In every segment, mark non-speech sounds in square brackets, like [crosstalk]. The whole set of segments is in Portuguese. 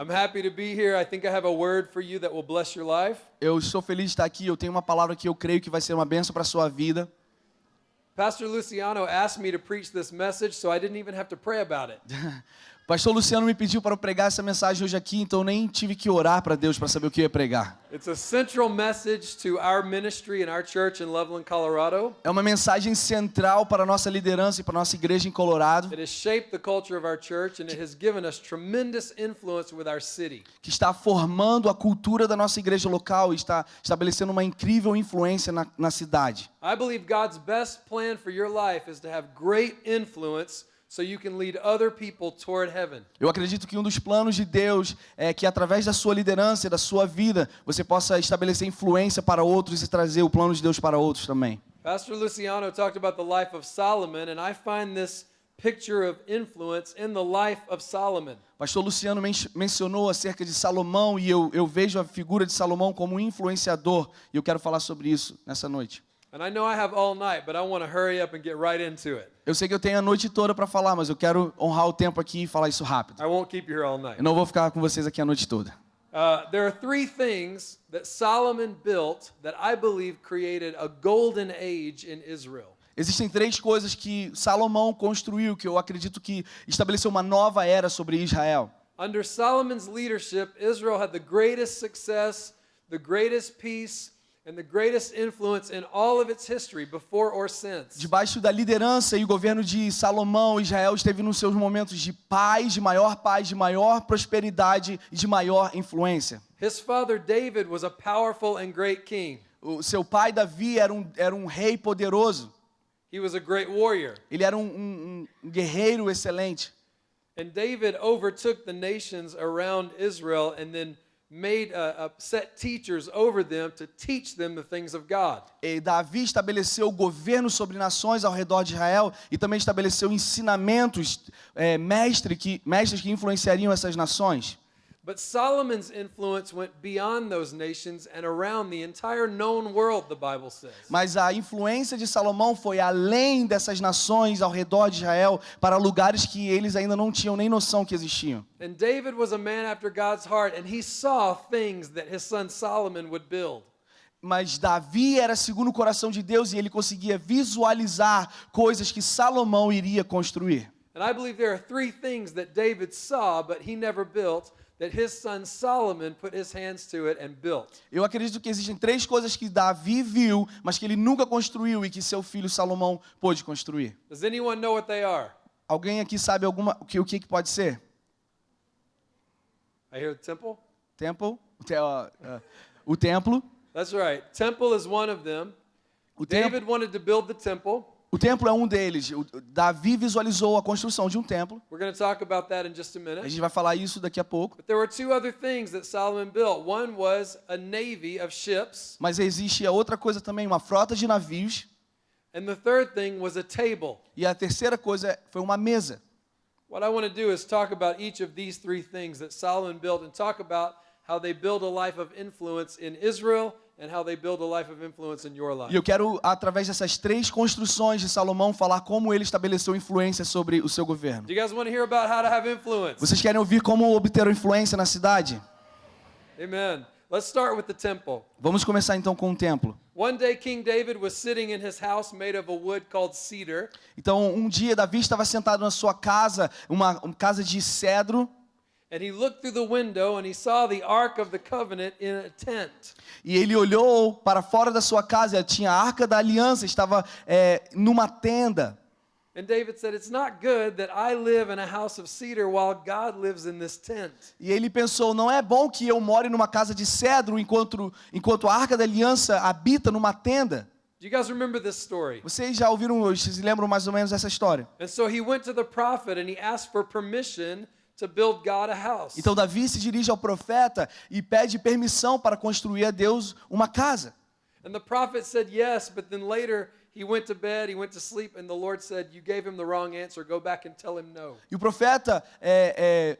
I'm happy to be here. I think I have a word for you that will bless your life. Eu estou feliz de estar aqui. Eu tenho uma palavra que eu creio que vai ser uma bênção para a sua vida. Pastor Luciano asked me to preach this message, so I didn't even have to pray about it. [laughs] Pastor Luciano me pediu para eu pregar essa mensagem hoje aqui, então eu nem tive que orar para Deus para saber o que eu ia pregar. It's a central message to our ministry and our church in Loveland, Colorado. É uma mensagem central para a nossa liderança e para a nossa igreja em Colorado, que está formando a cultura da nossa igreja local e está estabelecendo uma incrível influência na, na cidade. I believe God's best plan for your life is to have great influence so you can lead other people toward heaven. Eu acredito que um dos planos de Deus é que através da sua liderança e da sua vida, você possa estabelecer influência para outros e trazer o plano de Deus para outros também. Pastor Luciano talked about the life of Solomon, and I find this picture of influence in the life of Solomon. Pastor Luciano men mencionou acerca de Salomão e eu, eu vejo a figura de Salomão como um influenciador e eu quero falar sobre isso nessa noite. And I know I have all night, but I want to hurry up and get right into it. Eu sei que eu tenho a noite toda para falar, mas eu quero honrar o tempo aqui e falar isso rápido. I won't keep you here all night. Eu não vou ficar com vocês aqui a noite toda. Uh, there are three things that Solomon built that I believe created a golden age in Israel. Existem três coisas que Salomão construiu que eu acredito que estabeleceu uma nova era sobre Israel. Under Solomon's leadership, Israel had the greatest success, the greatest peace, and the greatest influence in all of its history, before or since. Debaixo da liderança e governo de Salomão, Israel esteve nos seus momentos de paz, de maior paz, de maior prosperidade e de maior influência. His father David was a powerful and great king. O seu pai Davi era um, era um rei poderoso. He was a great warrior. Ele era um, um, um guerreiro excelente. And David overtook the nations around Israel and then made uh, uh, set teachers over them to teach them the things of God. E Davi estabeleceu governo sobre nações ao redor de Israel e também estabeleceu ensinamentos, é, mestre que, mestres que influenciariam essas nações. But Solomon's influence went beyond those nations and around the entire known world, the Bible says. Mas a influência de Salomão foi além dessas nações ao redor de Israel para lugares que eles ainda não tinham nem noção que existiam. And David was a man after God's heart, and he saw things that his son Solomon would build. Mas Davi era segundo o coração de Deus e ele conseguia visualizar coisas que Salomão iria construir. And I believe there are three things that David saw, but he never built, that his son Solomon put his hands to it and built. Eu acredito que existem três coisas que Davi viu, mas que ele nunca construiu e que seu filho Salomão pôde construir. Does anyone know what they are? Alguém aqui sabe alguma o que o que que pode ser? I hear the temple. Temple, o, te, templo. That's right. Temple is one of them. O templo, David wanted to build the temple. O templo é um deles. O- Davi visualizou a construção de um templo. We're going to talk about that in just a gente vai falar isso daqui a pouco. But there were two other things that Solomon built. One was a navy of ships, Mas existe a outra coisa também, uma frota de navios. and the third thing was a table. E a terceira coisa foi uma mesa. What I want to do is talk about each of these three things that Solomon built and talk about how they build a life of influence in Israel and how they build a life of influence in your E life. eu quero, através dessas três construções de Salomão, falar como ele estabeleceu influência sobre o seu governo. Vocês querem ouvir como obter influência na cidade? Amen. Let's start with the temple. Vamos começar então com o templo. One day, King David was sitting in his house made of a wood called cedar, Então, um dia, Davi estava sentado na sua casa, uma, uma casa de cedro, e ele olhou para fora da sua casa, tinha a arca da aliança, estava é, numa tenda. And David said, It's not good that I live in a house of cedar while God lives in this tent. E ele pensou: não é bom que eu more numa casa de cedro enquanto, enquanto a arca da aliança habita numa tenda. Do you guys remember this story? Vocês já ouviram, vocês lembram mais ou menos dessa história? And so he went to the prophet and he asked for permission to build God a house. Então Davi se dirige ao profeta e pede permissão para construir a Deus uma casa. And the prophet said yes, but then later he went to bed, he went to sleep, and the Lord said, You gave him the wrong answer. Go back and tell him no. E o profeta é, é,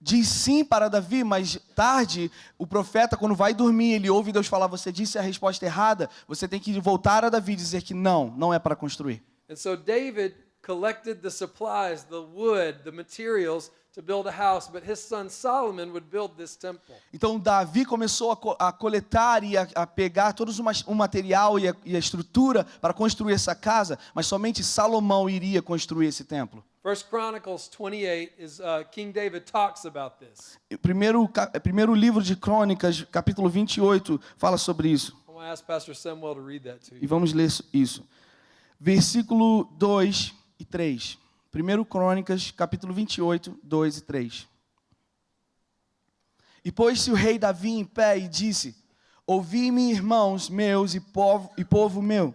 diz sim para Davi, mas tarde o profeta, quando vai dormir, ele ouve Deus falar: Você disse a resposta errada. Você tem que voltar a Davi e dizer que não, não é para construir. And so David collected the supplies, the wood, the materials to build a house, but his son Solomon would build this temple. Então Davi começou a, co- a coletar e a, a pegar todo o material e a, e a estrutura para construir essa casa, mas somente Salomão iria construir esse templo. First Chronicles 28 is uh, King David talks about this. Primeiro, ca- primeiro livro de Crônicas, capítulo 28, fala sobre isso. I want to ask Pastor Samuel to read that to E vamos ler isso. Versículo 2 e 3. Primeiro Crônicas, capítulo 28, 2 e 3. E pôs-se o rei Davi em pé e disse: Ouvi-me, irmãos meus e povo, e povo meu.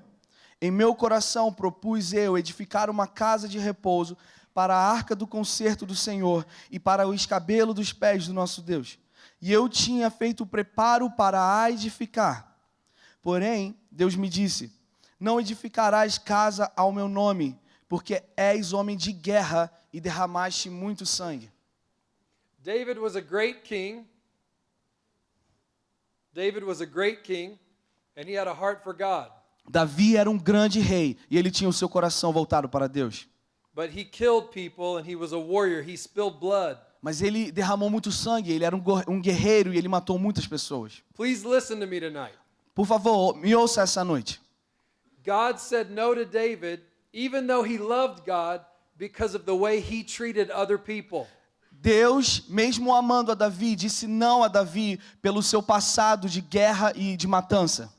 Em meu coração propus eu edificar uma casa de repouso para a arca do concerto do Senhor e para o escabelo dos pés do nosso Deus. E eu tinha feito o preparo para a edificar. Porém, Deus me disse: Não edificarás casa ao meu nome, porque és homem de guerra e derramaste muito sangue. David was a great king. David was a great king, and he had a heart for God. Davi era um grande rei e ele tinha o seu coração voltado para Deus. But he killed people and he was a warrior. He spilled blood. Mas ele derramou muito sangue, ele era um um guerreiro e ele matou muitas pessoas. Please listen to me tonight. Por favor, me ouça essa noite. God said no to David, even though he loved God, because of the way he treated other people. Deus, mesmo amando a Davi, disse não a Davi pelo seu passado de guerra e de matança.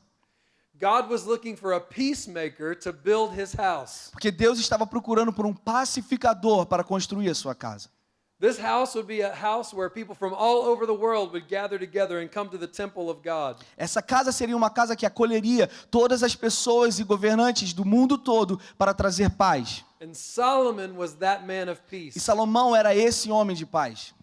God was looking for a peacemaker to build his house. Porque Deus estava procurando por um pacificador para construir a sua casa. This house would be a house where people from all over the world would gather together and come to the temple of God. Essa casa seria uma casa que acolheria todas as pessoas e governantes do mundo todo para trazer paz. And Solomon was that man of E peace. Salomão era esse homem de paz.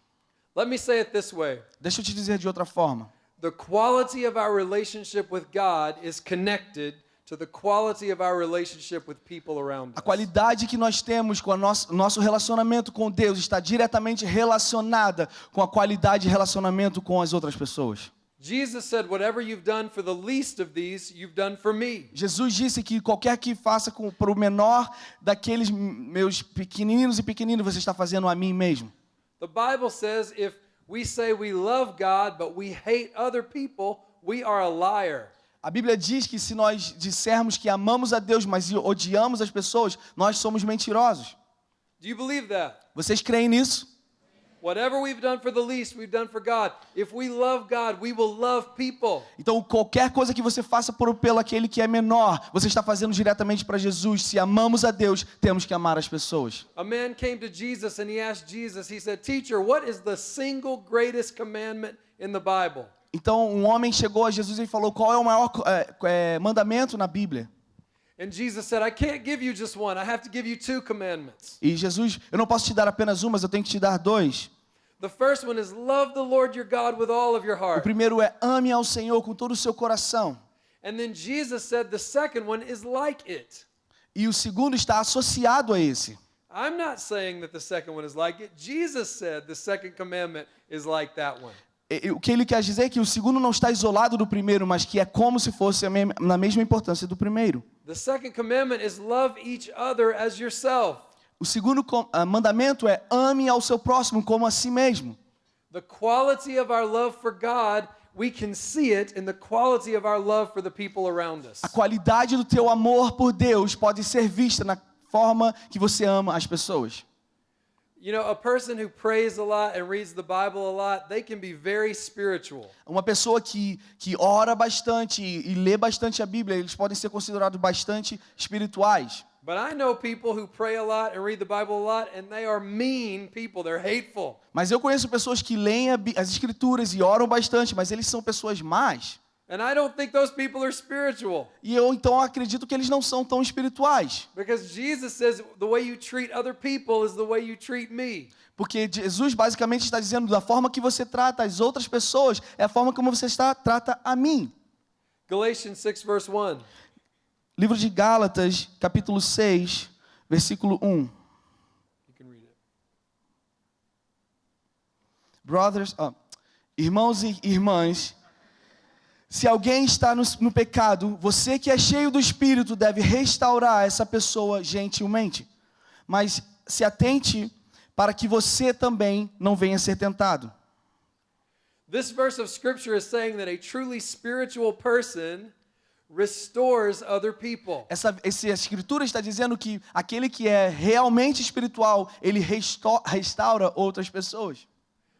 Let me say it this way Deixa eu te dizer de outra forma. the quality of our relationship with God is connected to the quality of our relationship with people around A qualidade que nós temos com o nosso, nosso relacionamento com Deus está diretamente relacionada com a qualidade de relacionamento com as outras pessoas. Jesus said, Whatever you've done for the least of these, you've done for me. Jesus disse que qualquer que faça para o menor daqueles meus pequeninos e pequeninos, você está fazendo a mim mesmo. The Bible says if we say we love God, but we hate other people, we are a liar. A Bíblia diz que se nós dissermos que amamos a Deus, mas odiamos as pessoas, nós somos mentirosos. Do you believe that? Vocês creem nisso? Whatever we've done for the least, we've done for God. If we love God, we will love people. Então, qualquer coisa que você faça por pelo aquele que é menor, você está fazendo diretamente para Jesus. Se amamos a Deus, temos que amar as pessoas. A man came to Jesus and he asked Jesus, he said, Teacher, what is the single greatest commandment in the Bible? Então, um homem chegou a Jesus e falou: Qual é o maior é, é, mandamento na Bíblia? And Jesus said, I can't give you just one. I have to give you two commandments. E Jesus, eu não posso te dar apenas um, mas eu tenho que te dar dois. The first one is love the Lord your God with all of your O heart. primeiro é ame ao Senhor com todo o seu coração. And then Jesus said the second one is like it. E o segundo está associado a esse. I'm not saying that the second one is like it. Jesus said the second commandment is like that one. O que ele quer dizer é que o segundo não está isolado do primeiro, mas que é como se fosse na mesma importância do primeiro. The second commandment is love each other as yourself. O segundo ah, mandamento é ame ao seu próximo como a si mesmo. The quality of our love for God, we can see it in the quality of our love for the people around us. A qualidade do teu amor por Deus pode ser vista na forma que você ama as pessoas. Uma pessoa que, que ora bastante e, e lê bastante a Bíblia, eles podem ser considerados bastante espirituais. But I know people who pray a lot and read the Bible a lot, and they are mean people. They're hateful. Mas eu conheço pessoas que leem as Escrituras e oram bastante, mas eles são pessoas más. And I don't think those people are spiritual. E eu então acredito que eles não são tão espirituais. Because Jesus says the way you treat other people is the way you treat me. Porque Jesus basicamente está dizendo da forma que você trata as outras pessoas é a forma como você está, trata a mim. Galatians 6, verse 1. Livro de Gálatas, capítulo 6, versículo 1. You can read it. Brothers, irmãos e irmãs, se alguém está no, no pecado, você que é cheio do Espírito deve restaurar essa pessoa gentilmente. mas se atente para que você também não venha ser tentado. This verse of scripture is saying that a truly spiritual person restores other people. Essa, essa escritura está dizendo que aquele que é realmente espiritual, ele resto- restaura outras pessoas.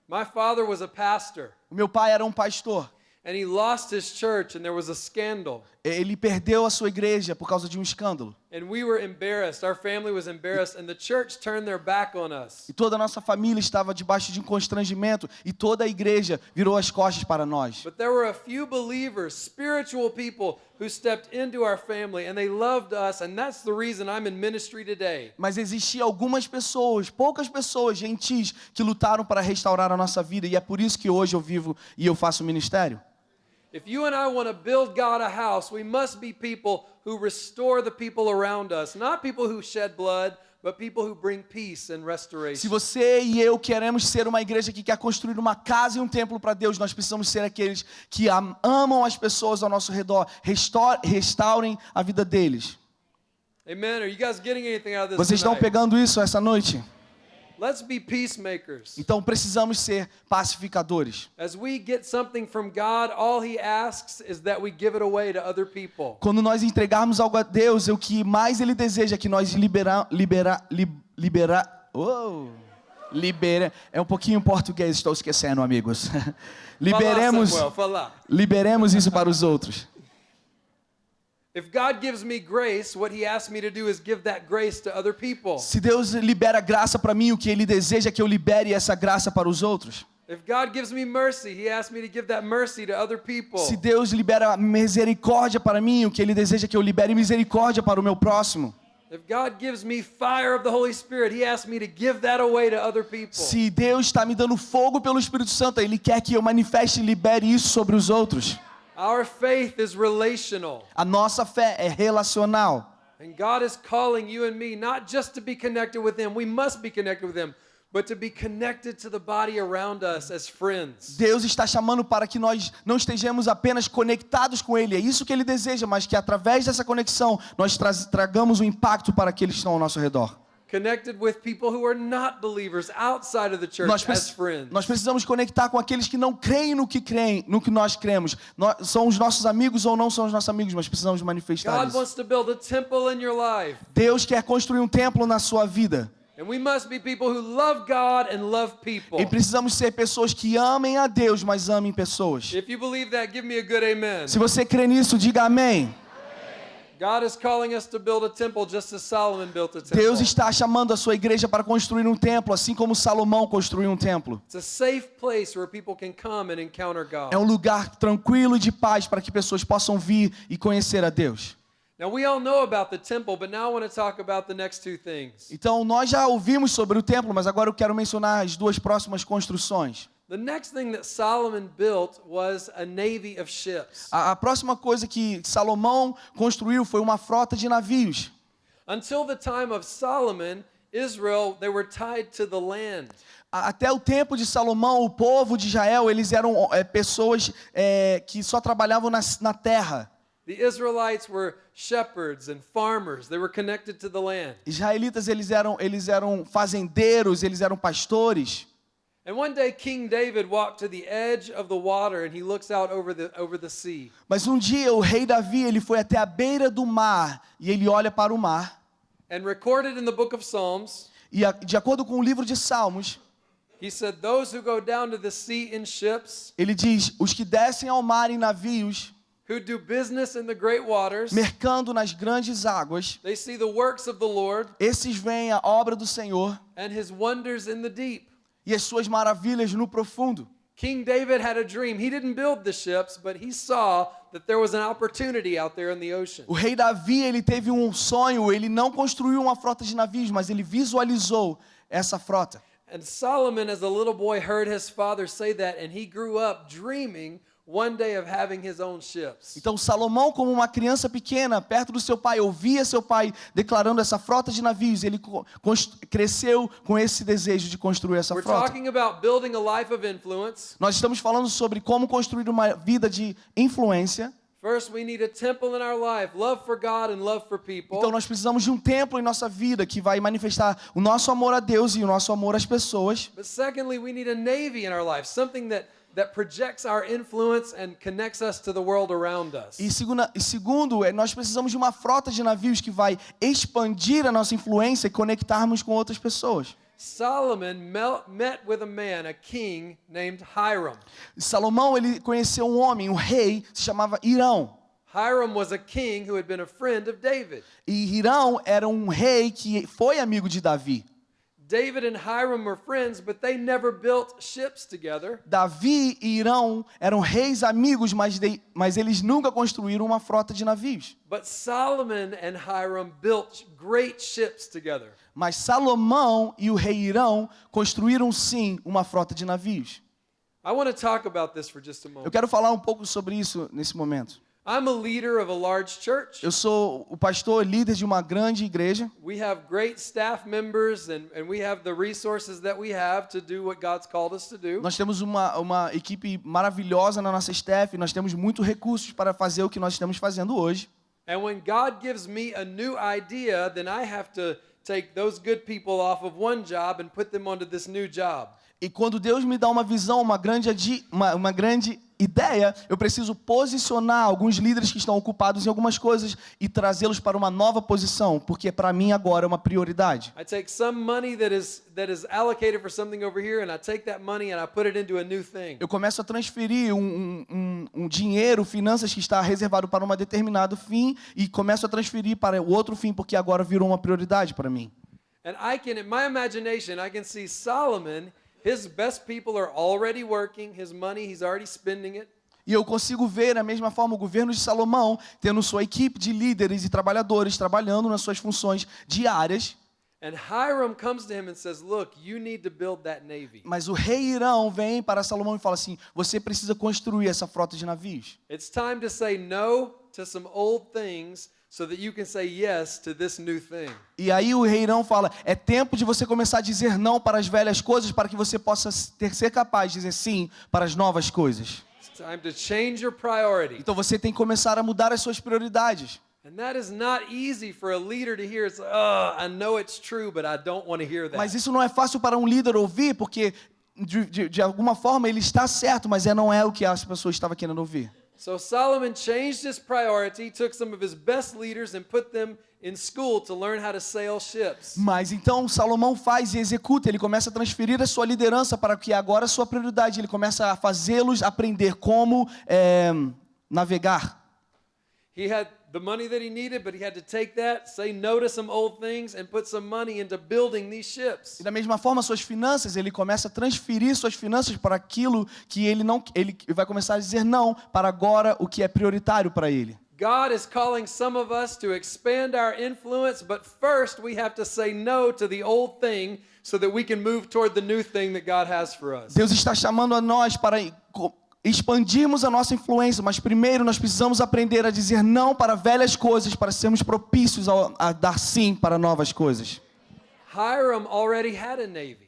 My father was a pastor, O meu pai era um pastor. And he lost his church, and there was a scandal. Ele perdeu a sua igreja por causa de um escândalo. And we were embarrassed. Our family was embarrassed, and the church turned their back on us. E toda a nossa família estava debaixo de um constrangimento e toda a igreja virou as costas para nós. But there were a few believers, spiritual people, who stepped into our family, and they loved us, and that's the reason I'm in ministry today. Mas existia algumas pessoas, poucas pessoas, gentis, que lutaram para restaurar a nossa vida e é por isso que hoje eu vivo e eu faço ministério. If you and I want to build God a house, we must be people who restore the people around us, not people who shed blood, but people who bring peace and Se restoration. você e eu queremos ser uma igreja que quer construir uma casa e um templo para Deus, nós precisamos ser aqueles que am- amam as pessoas ao nosso redor, restaurem a vida deles. Amen. Are you guys getting anything out of this? Vocês estão pegando isso essa noite? Let's be peacemakers. Então precisamos ser pacificadores. As we get something from God, all He asks is that we give it away to other people. Quando nós entregarmos algo a Deus, o que mais Ele deseja é que nós libera, libera, li, libera, oh, libera, é um pouquinho em português, estou esquecendo, amigos. [laughs] liberemos, Samuel, liberemos isso para os outros. Se Deus libera graça para mim, o que Ele deseja é que eu libere essa graça para os outros. If God gives me mercy, He asks me to give that mercy to other people. Se Deus libera misericórdia para mim, o que Ele deseja é que eu libere misericórdia para o meu próximo. If God gives me fire of the Holy Spirit, He asks me to give that away to other people. Se Deus está me dando fogo pelo Espírito Santo, Ele quer que eu manifeste e libere isso sobre os outros. Our faith is relational. A nossa fé é relacional. And God is calling you and me not just to be connected with Him, we must be connected with Him, but to be connected to the body around us as friends. Deus está chamando para que nós não estejamos apenas conectados com Ele. É isso que Ele deseja, mas que através dessa conexão nós tra tragamos um impacto para aqueles que estão ao nosso redor. Connected with people who are not believers outside of the church Nós, as friends. nós precisamos conectar com aqueles que não creem no que creem, no que nós cremos. Nós- são os nossos amigos ou não são os nossos amigos, mas precisamos manifestar God isso. wants to build a temple in your life. Deus quer construir um templo na sua vida. And we must be people who love God and love people. E precisamos ser pessoas que amem a Deus, mas amem pessoas. If you believe that, give me a good amen. Se você crê nisso, diga amém. Deus está chamando a sua igreja para construir um templo, assim como Salomão construiu um templo. É um lugar tranquilo e de paz para que pessoas possam vir e conhecer a Deus. Now we all know about the temple, but now I want to talk about the next two things. Então, nós já ouvimos sobre o templo, mas agora eu quero mencionar as duas próximas construções. The next thing that Solomon built was a navy of ships. A, a próxima coisa que Salomão construiu foi uma frota de navios. Until the time of Solomon, Israel, they were tied to the land. Até o tempo de Salomão, o povo de Israel, eles eram é, pessoas é, que só trabalhavam na, na terra. The Israelites were shepherds and farmers. They were connected to the land. Israelitas, eles eram, eles eram fazendeiros, eles eram pastores. And one day King David walked to the edge of the water and he looks out over the over the sea. Mas um dia o rei Davi, ele foi até a beira do mar e ele olha para o mar. And recorded in the book of Psalms, E a- de acordo com o livro de Salmos, he said, "Those who go down to the sea in ships, ele diz: os que descem ao mar em navios, who do business in the great waters, mercando nas grandes águas, they see the works of the Lord esses veem a obra do Senhor and his wonders in the deep." e as suas maravilhas no profundo. King David had a dream. He didn't build the ships, but he saw that there was an opportunity out there in the ocean. O rei Davi, ele teve um sonho, ele não construiu uma frota de navios, mas ele visualizou essa frota. And Solomon, as a little boy, heard his father say that, and he grew up dreaming one day of having his own ships. Então Salomão, como uma criança pequena, perto do seu pai, ouvia seu pai declarando essa frota de navios, ele cresceu com esse desejo de construir essa We're frota. talking about building a life of influence Nós estamos falando sobre como construir uma vida de influência. Então nós precisamos de um templo em nossa vida que vai manifestar o nosso amor a Deus e o nosso amor às pessoas. But secondly, we need a navy in our life, something that that projects our influence and connects us to the world around us. E, segunda, e segundo, é, nós precisamos de uma frota de navios que vai expandir a nossa influência e conectarmos com outras pessoas. Solomon met with a man, a king named Hiram. Salomão ele conheceu um homem, um rei, se chamava Irão. Hiram was a king who had been a friend of David. E Irão era um rei que foi amigo de Davi. David and Hiram were friends, but they never built ships together. Davi e Irão eram reis amigos, mas, de- mas eles nunca construíram uma frota de navios. But Solomon and Hiram built great ships together. Mas Salomão e o rei Irão construíram sim uma frota de navios. I want to talk about this for just a Eu quero falar um pouco sobre isso nesse momento. I'm a leader of a large church. Eu sou o pastor líder de uma grande igreja. We have great staff members and, and we have the resources that we have to do what God's called us to do. Nós temos uma, uma equipe maravilhosa na nossa staff. Nós temos muitos recursos para fazer o que nós estamos fazendo hoje. And when God gives me a new idea, then I have to take those good people off of one job and put them onto this new job. E quando Deus me dá uma visão, uma grande, uma, uma grande ideia, eu preciso posicionar alguns líderes que estão ocupados em algumas coisas e trazê-los para uma nova posição, porque para mim agora é uma prioridade. I take some money that is that is allocated for something over here, and I take that money and I put it into a new thing. Eu começo a transferir um, um, um- um dinheiro, finanças que está reservado para um determinado fim e começo a transferir para o outro fim, porque agora virou uma prioridade para mim. And I can, in my imagination, I can see Solomon. His best people are already working. His money, he's already spending it. E eu consigo ver, da mesma forma, o governo de Salomão tendo sua equipe de líderes e trabalhadores trabalhando nas suas funções diárias. And Hiram comes to him and says, Look, you need to build that navy. Mas o rei Irão vem para Salomão e fala assim: você precisa construir essa frota de navios. It's time to say no to some old things so that you can say yes to this new thing. E aí o rei Irão fala: é tempo de você começar a dizer não para as velhas coisas para que você possa ter, ser capaz de dizer sim para as novas coisas. It's time to change your priority. Então você tem que começar a mudar as suas prioridades. And that is not easy for a leader to hear. It's like, I know it's true, but I don't want to hear that. Mas isso não é fácil para um líder ouvir, porque de, de, de alguma forma ele está certo, mas é, não é o que as pessoas estavam querendo ouvir. So Solomon changed his priority, took some of his best leaders and put them in school to learn how to sail ships. Mas então Salomão faz e executa, ele começa a transferir a sua liderança para que agora a sua prioridade, ele começa a fazê-los aprender como é, navegar. He had the money that he needed, but he had to take that, say no to some old things, and put some money into building these ships. E da mesma forma, suas finanças, ele começa a transferir suas finanças para aquilo que ele não, ele vai começar a dizer não para agora o que é prioritário para ele. God is calling some of us to expand our influence, but first we have to say no to the old thing so that we can move toward the new thing that God has for us. Deus está chamando a nós para expandirmos a nossa influência, mas primeiro nós precisamos aprender a dizer não para velhas coisas, para sermos propícios ao- a, dar sim para novas coisas. Hiram already had a navy.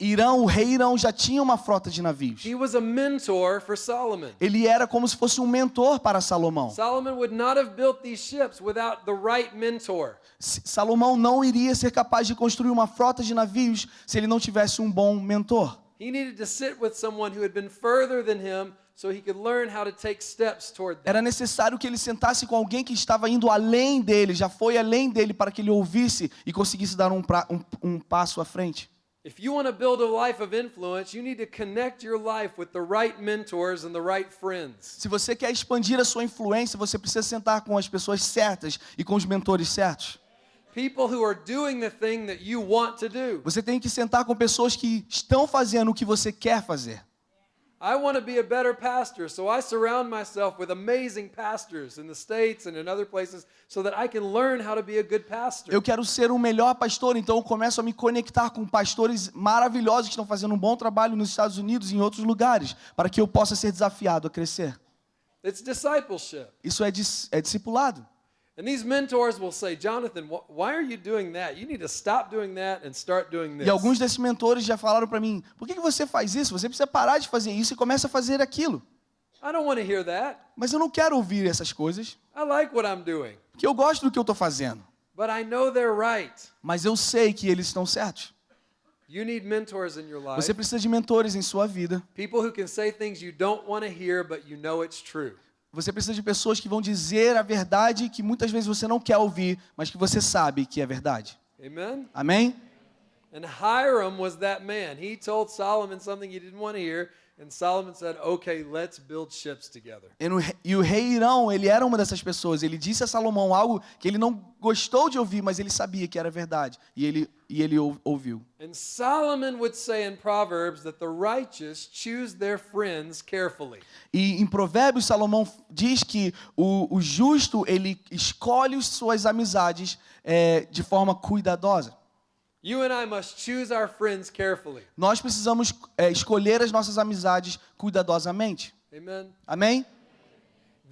Irão, o rei Irão já tinha uma frota de navios. He was a mentor for Solomon. Ele era como se fosse um mentor para Salomão. Salomão não iria ser capaz de construir uma frota de navios se ele não tivesse um bom mentor. He needed to sit with someone who had been further than him so he could learn how to take steps toward that. Era necessário que ele sentasse com alguém que estava indo além dele, já foi além dele, para que ele ouvisse e conseguisse dar um, pra- um- um passo à frente. If you want to build a life of influence, you need to connect your life with the right mentors and the right friends. Se você quer expandir a sua influência, você precisa sentar com as pessoas certas e com os mentores certos. Você tem que sentar com pessoas que estão fazendo o que você quer fazer. I want to be a better pastor, so I surround myself with amazing pastors in the States and in other places so that I can learn how to be a good pastor. Eu quero ser um melhor pastor, então eu começo a me conectar com pastores maravilhosos que estão fazendo um bom trabalho nos Estados Unidos e em outros lugares, para que eu possa ser desafiado a crescer. It's discipleship. Isso é, dis, é discipulado. And these mentors will say, Jonathan, wh- why are you doing that? You need to stop doing that and start doing this. E alguns desses mentores já falaram para mim: por que, que você faz isso? Você precisa parar de fazer isso e começa a fazer aquilo. I don't want to hear that. Mas eu não quero ouvir essas coisas, I like what I'm doing, porque eu gosto do que eu estou fazendo. but I know they're right. Mas eu sei que eles estão certos. You need mentors in your life. Você precisa de mentores em sua vida. People who can say things you don't want to hear, but you know it's true. Você precisa de pessoas que vão dizer a verdade que muitas vezes você não quer ouvir, mas que você sabe que é verdade. Amen? Amém? And Hiram was that man. He told Solomon something he didn't want to hear, and Solomon said, Okay, let's build ships together. E, o rei Irão, ele era uma dessas pessoas. Ele disse a Salomão algo que ele não gostou de ouvir, mas ele sabia que era verdade. E ele, e ele ou- ouviu. And Solomon would say in Proverbs that the righteous choose their friends carefully. E em Provérbios, Salomão diz que o, o justo, ele escolhe as suas amizades é, de forma cuidadosa. Nós precisamos é, escolher as nossas amizades cuidadosamente. Amen? Amém?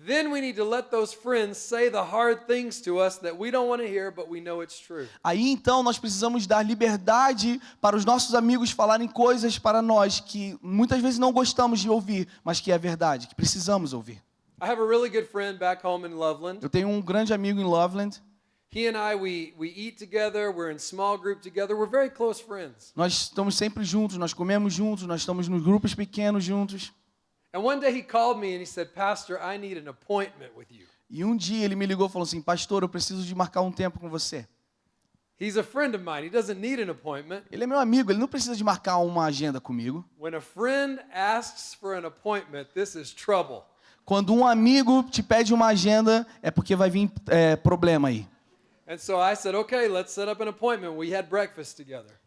Then we need to let those friends say the hard things to us that we don't want to hear, but we know it's true. Aí então nós precisamos dar liberdade para os nossos amigos falarem coisas para nós que muitas vezes não gostamos de ouvir, mas que é verdade, que precisamos ouvir. I have a really good friend back home in Loveland. Eu tenho um grande amigo em Loveland. He and I, we, we eat together, we're in small group together, we're very close friends. Nós estamos sempre juntos, nós comemos juntos, nós estamos nos grupos pequenos juntos. And one day he called me and he said, Pastor, I need an appointment with you. E um dia ele me ligou e falou assim: Pastor, eu preciso de marcar um tempo com você. He's a friend of mine. He doesn't need an appointment. Ele é meu amigo, ele não precisa de marcar uma agenda comigo. When a friend asks for an appointment, this is trouble. Quando um amigo te pede uma agenda, é porque vai vir é, problema aí.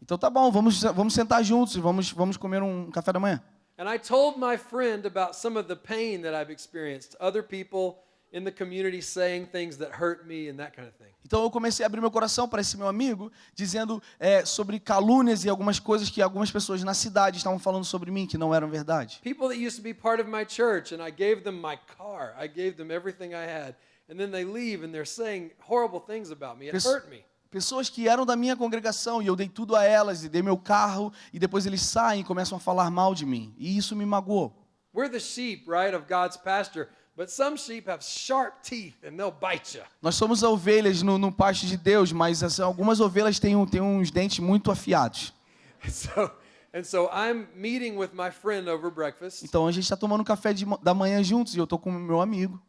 Então tá bom, vamos, vamos sentar juntos e vamos, vamos comer um café da manhã. And I told my friend about some of the pain that I've experienced, other people in the community saying things that hurt me and that kind of thing. Então eu comecei a abrir meu coração para esse meu amigo, dizendo é, sobre calúnias e algumas coisas que algumas pessoas na cidade estavam falando sobre mim que não eram verdade. People that used to be part of my church, and I gave them my car, I gave them everything I had, and then they leave and they're saying horrible things about me. It Pes- hurt me. Pessoas que eram da minha congregação e eu dei tudo a elas e dei meu carro e depois eles saem e começam a falar mal de mim. E isso me magoou. We're the sheep, right, of God's pasture, but some sheep have sharp teeth and they'll bite you. Nós somos ovelhas no, no pasto de Deus, mas assim, algumas ovelhas têm, um- têm uns dentes muito afiados. [laughs] So, and so I'm meeting with my friend over breakfast. Então a gente está tomando café de da manhã juntos e eu estou com meu amigo.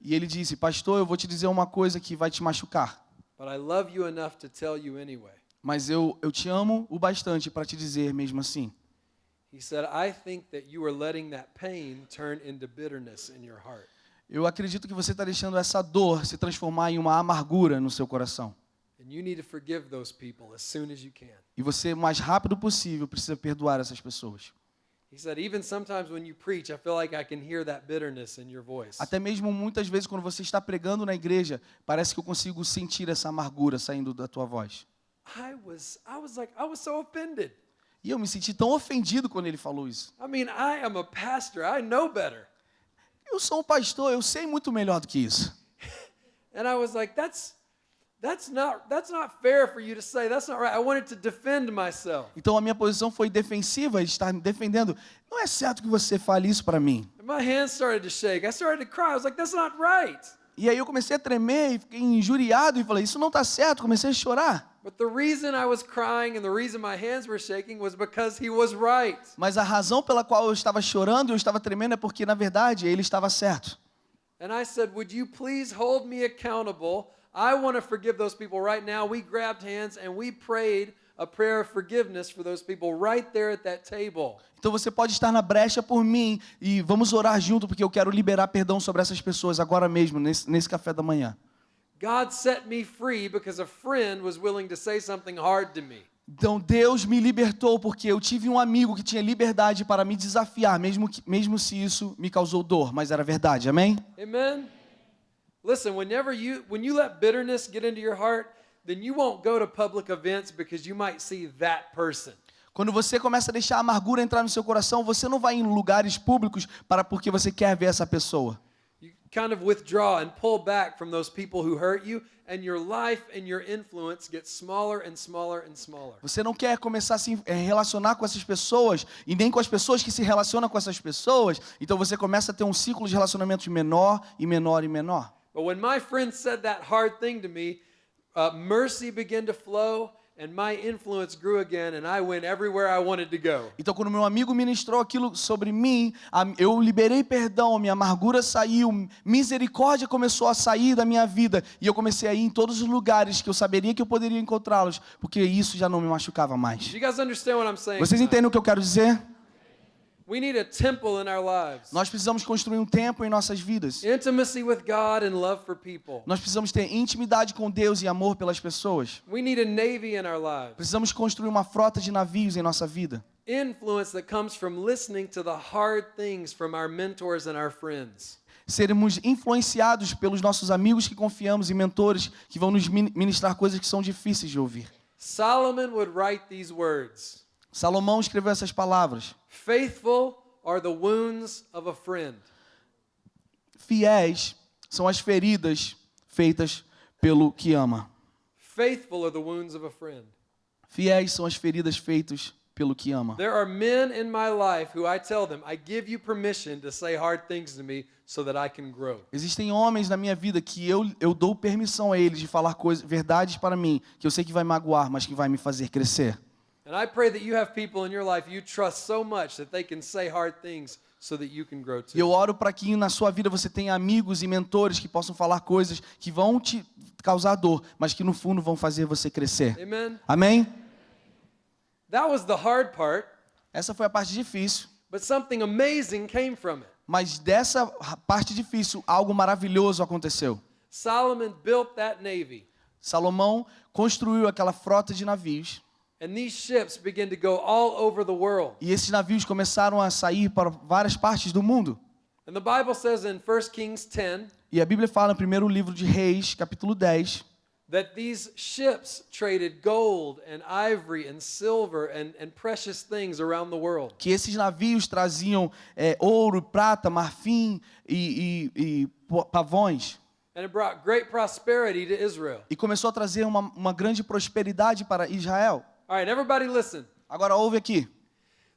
E ele disse: Pastor, eu vou te dizer uma coisa que vai te machucar. but I love you enough to tell you anyway. Mas eu, eu te amo o bastante para te dizer mesmo assim. He said, I think that you are letting that pain turn into bitterness in your heart. Eu acredito que você está deixando essa dor se transformar em uma amargura no seu coração. And you need to forgive those people as soon as you can. E você, o mais rápido possível, precisa perdoar essas pessoas. He said, even sometimes when you preach, I feel like I can hear that bitterness in your voice. Até mesmo muitas vezes, quando você está pregando na igreja, parece que eu consigo sentir essa amargura saindo da tua voz. I was, I was like, I was so offended. E eu me senti tão ofendido quando ele falou isso. I mean, I am a pastor. I know better. Eu sou um pastor, eu sei muito melhor do que isso. [laughs] And I was like, that's, that's not, that's not fair for you to say. That's not right. I wanted to defend myself. Então a minha posição foi defensiva, estar me defendendo. Não é certo que você fale isso para mim. And my hands started to shake. I started to cry. I was like, that's not right. E aí eu comecei a tremer e fiquei injuriado e falei, isso não está certo, comecei a chorar. But the reason I was crying and the reason my hands were shaking was because he was right. Mas a razão pela qual eu estava chorando e eu estava tremendo é porque, na verdade, ele estava certo. And I said, Would you please hold me accountable? I want to forgive those people right now. We grabbed hands and we prayed a prayer of forgiveness for those people right there at that table. Então você pode estar na brecha por mim e vamos orar junto, porque eu quero liberar perdão sobre essas pessoas agora mesmo, nesse, nesse café da manhã. God set me free because a friend was willing to say something hard to me. Então Deus me libertou porque eu tive um amigo que tinha liberdade para me desafiar, mesmo, que, mesmo se isso me causou dor, mas era verdade, amém? Amen. Listen, whenever you when you let bitterness get into your heart, then you won't go to public events because you might see that person. Quando você começa a deixar a amargura entrar no seu coração, você não vai em lugares públicos para porque você quer ver essa pessoa. You kind of withdraw and pull back from those people who hurt you, and your life and your influence get smaller and smaller and smaller. Você não quer começar a se eh, relacionar com essas pessoas e nem com as pessoas que se relacionam com essas pessoas, então você começa a ter um ciclo de relacionamentos menor e menor e menor. But when my friend said that hard thing to me, uh, mercy began to flow, and my influence grew again, and I went everywhere I wanted to go. Então, quando meu amigo ministrou aquilo sobre mim, eu liberei perdão, minha amargura saiu, misericórdia começou a sair da minha vida e eu comecei a ir em todos os lugares que eu saberia que eu poderia encontrá-los, porque isso já não me machucava mais. you guys understand what I'm saying? Vocês entendem o que eu quero dizer? We need a temple in our lives. Nós precisamos construir um templo em nossas vidas. Intimacy with God and love for people. Nós precisamos ter intimidade com Deus e amor pelas pessoas. We need a navy in our lives. Precisamos construir uma frota de navios em nossa vida. Influence that comes from listening to the hard things from our mentors and our friends. Seremos influenciados pelos nossos amigos que confiamos e mentores que vão nos min- ministrar coisas que são difíceis de ouvir. Solomon would write these words Salomão escreveu essas palavras: Faithful are the wounds of a friend. Fiéis são as feridas feitas pelo que ama. Faithful are the wounds of a friend. Fiéis são as feridas feitas pelo que ama. There are men in my life who I tell them, I give you permission to say hard things to me so that I can grow. Existem homens na minha vida que eu, eu dou permissão a eles de falar coisas, verdades para mim, que eu sei que vai magoar, mas que vai me fazer crescer. And I pray that you have people in your life you trust so much that they can say hard things so that you can grow E eu too. oro para que na sua vida você tenha amigos e mentores que possam falar coisas que vão te causar dor, mas que no fundo vão fazer você crescer. Amen? Amém? That was the hard part, Essa foi a parte difícil. but something amazing came from it. Mas dessa parte difícil, algo maravilhoso aconteceu. Solomon built that navy, Salomão construiu aquela frota de navios. And these ships began to go all over the world. E esses navios começaram a sair para várias partes do mundo. And the Bible says in 1 Kings 10 E a Bíblia fala no primeiro livro de Reis, capítulo 10, that these ships traded gold and ivory and silver and, and precious things around the world. que esses navios traziam é, ouro, prata, marfim e, e- e pavões. And it brought great prosperity to Israel. E começou a trazer uma, uma grande prosperidade para Israel. All right, everybody listen. Agora ouve aqui.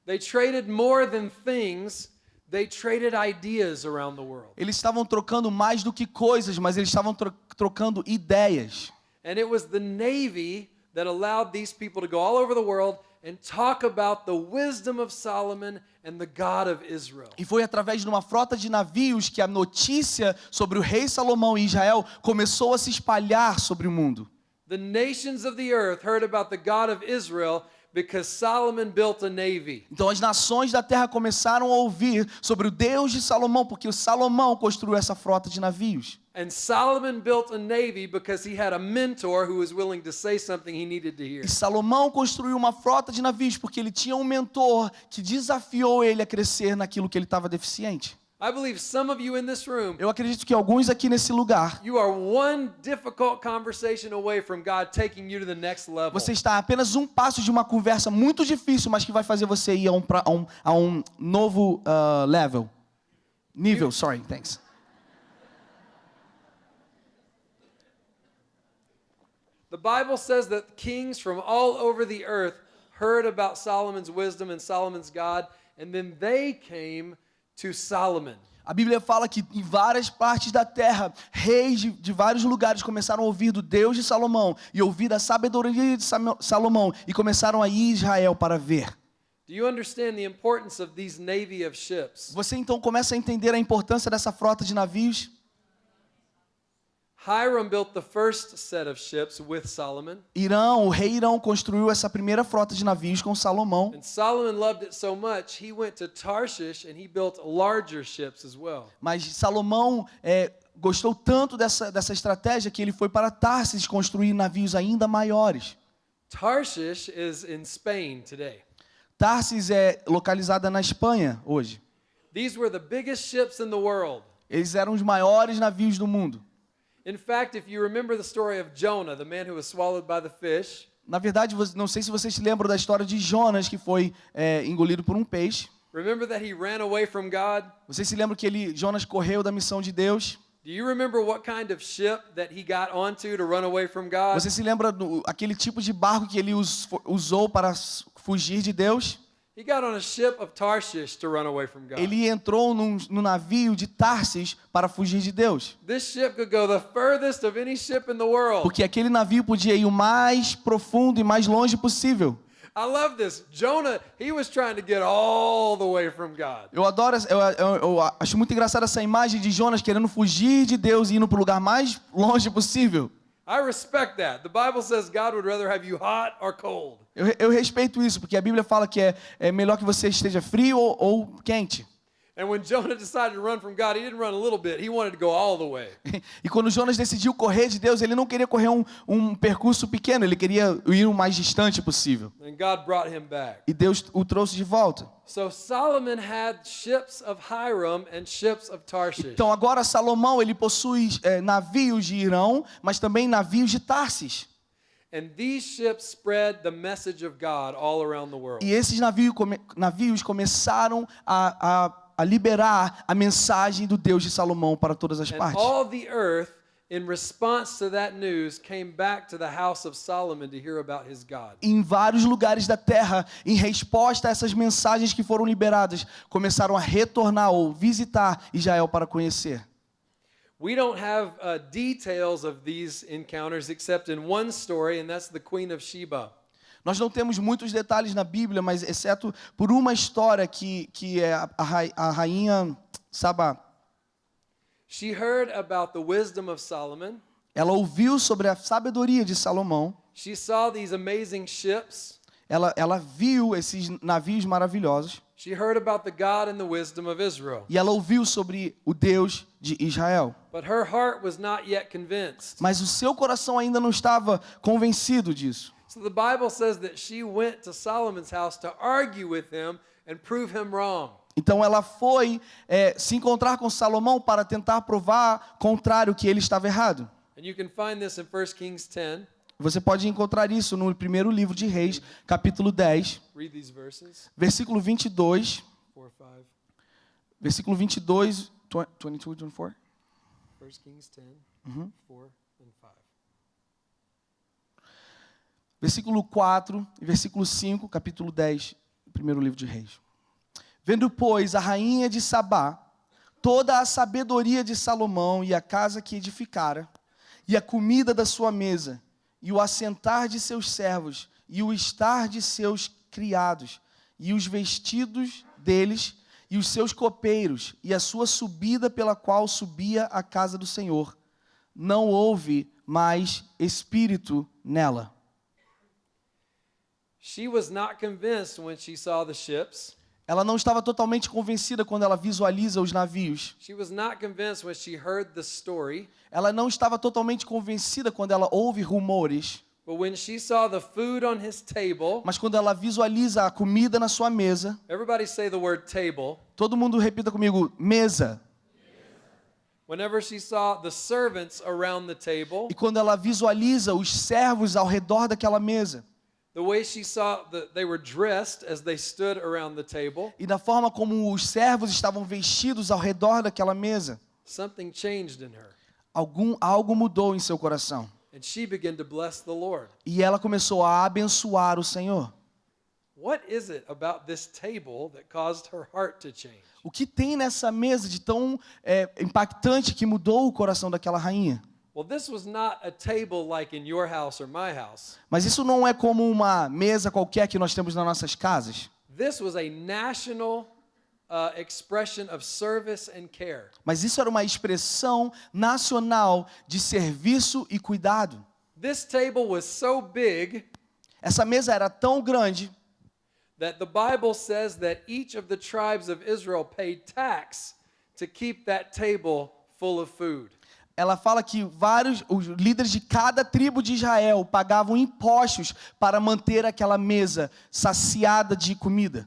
They traded more than things, they traded ideas around the world. Eles estavam trocando mais do que coisas, mas eles estavam tro- trocando ideias. And it was the Navy that allowed these people to go all over the world and talk about the wisdom of Solomon and the God of Israel. E foi através de uma frota de navios que a notícia sobre o rei Salomão e Israel começou a se espalhar sobre o mundo. The nations of the earth heard about the God of Israel because Solomon built a navy. Então as nações da terra começaram a ouvir sobre o Deus de Salomão, porque o Salomão construiu essa frota de navios. And Solomon built a navy because he had a mentor who was willing to say something he needed to hear. E Salomão construiu uma frota de navios porque ele tinha um mentor que desafiou ele a crescer naquilo que ele estava deficiente. I believe some of you in this room, Eu acredito que alguns aqui nesse lugar, you are one difficult conversation away from God taking you to the next level. você está apenas um passo de uma conversa muito difícil, mas que vai fazer você ir a um, a um, a um novo ah, level. Nível, sorry, thanks. The Bible says that kings from all over the earth heard about Solomon's wisdom and Solomon's God, and then they came to Solomon. A Bíblia fala que em várias partes da terra, reis de, de vários lugares começaram a ouvir do Deus de Salomão e ouvir da sabedoria de Salomão e começaram a ir a Israel para ver. Do you understand the importance of these navy of ships? Você então começa a entender a importância dessa frota de navios. Hiram built the first set of ships with Solomon, Irão, o rei Irão construiu essa primeira frota de navios com Salomão. and Solomon loved it so much he went to Tarshish and he built larger ships as well. Mas Salomão é, gostou tanto dessa, dessa estratégia que ele foi para Tarsis construir navios ainda maiores. Tarshish is in Spain today. Tarsis é localizada na Espanha hoje. These were the biggest ships in the world. Eles eram os maiores navios do mundo. In fact, if you remember the story of Jonah, the man who was swallowed by the fish, Na verdade, não sei se vocês se lembram da história de Jonas, que foi é, engolido por um peixe. remember that he ran away from God? Vocês se lembram que ele, Jonas correu da missão de Deus? Do you remember what kind of ship that he got onto to run away from God? Você se lembra do aquele tipo de barco que ele us- usou para fugir de Deus? He got on a ship of Tarshish to run away from God. Ele entrou num, no navio de Tarsis para fugir de Deus. This ship could go the furthest of any ship in the world. Porque aquele navio podia ir o mais profundo e mais longe possível. I love this. Jonah, he was trying to get all the way from God. Eu adoro, eu, eu- eu acho muito engraçada essa imagem de Jonas querendo fugir de Deus e indo para o lugar mais longe possível. Eu, eu respeito isso, porque a Bíblia fala que é, é melhor que você esteja frio ou, ou quente. And when Jonah decided to run from God, he didn't run a little bit. He wanted to go all the way. [laughs] E quando Jonas decidiu correr de Deus, ele não queria correr um, um percurso pequeno, ele queria ir o mais distante possível. And God brought him back. E Deus o trouxe de volta. So Solomon had ships of Hiram and ships of Tarshish. Então agora Salomão ele possui é, navios de Irão, mas também navios de Tarsis. And these ships spread the message of God all around the world. E esses navios, navios começaram a, a, a liberar a mensagem do Deus de Salomão para todas as partes. all the earth, in response to that news, came back to the house of Solomon to hear about his God. Em vários lugares da terra, em resposta a essas mensagens que foram liberadas, começaram a retornar ou visitar Israel para conhecer. We don't have uh, details of these encounters except in one story, and that's the Queen of Sheba. Nós não temos muitos detalhes na Bíblia, mas exceto por uma história que, que é a, a rai- a rainha Sabá. She heard about the wisdom of Solomon. Ela ouviu sobre a sabedoria de Salomão. She saw these amazing ships. Ela, ela viu esses navios maravilhosos. She heard about the God and the wisdom of Israel. E ela ouviu sobre o Deus de Israel. But her heart was not yet convinced. Mas o seu coração ainda não estava convencido disso. So the Bible says that she went to Solomon's house to argue with him and prove him wrong. Então ela foi é, se encontrar com Salomão para tentar provar contrário que ele estava errado. And you can find this in 1 Kings 10. Você pode encontrar isso no primeiro livro de Reis, capítulo 10, Read these verses versículo 22, 4, 5. versículo 22, 22, 24. 1 Kings 10, 4, and 5. Versículo 4 e versículo 5, capítulo 10, primeiro livro de Reis. Vendo, pois, a rainha de Sabá, toda a sabedoria de Salomão e a casa que edificara, e a comida da sua mesa, e o assentar de seus servos, e o estar de seus criados, e os vestidos deles, e os seus copeiros, e a sua subida pela qual subia a casa do Senhor, não houve mais espírito nela. She was not convinced when she saw the ships. Ela não estava totalmente convencida quando ela visualiza os navios. She was not convinced when she heard the story. Ela não estava totalmente convencida quando ela ouve rumores. But when she saw the food on his table, Mas quando ela visualiza a comida na sua mesa, everybody say the word table. todo mundo repita comigo: mesa. Whenever she saw the servants around the table, E quando ela visualiza os servos ao redor daquela mesa, the way she saw that they were dressed as they stood around the table, e da forma como os servos estavam vestidos ao redor daquela mesa, something changed in her. algum algo mudou em seu coração. And she began to bless the Lord. E ela começou a abençoar o Senhor. What is it about this table that caused her heart to change? O que tem nessa mesa de tão é, impactante que mudou o coração daquela rainha? Well, this was not a table like in your house or my house. Mas isso não é como uma mesa qualquer que nós temos nas nossas casas. This was a national expression of service and care. Mas isso era uma expressão nacional de serviço e cuidado. This table was so big Essa mesa era tão grande that the Bible says that each of the tribes of Israel paid tax to keep that table full of food. Ela fala que vários os líderes de cada tribo de Israel pagavam impostos para manter aquela mesa saciada de comida.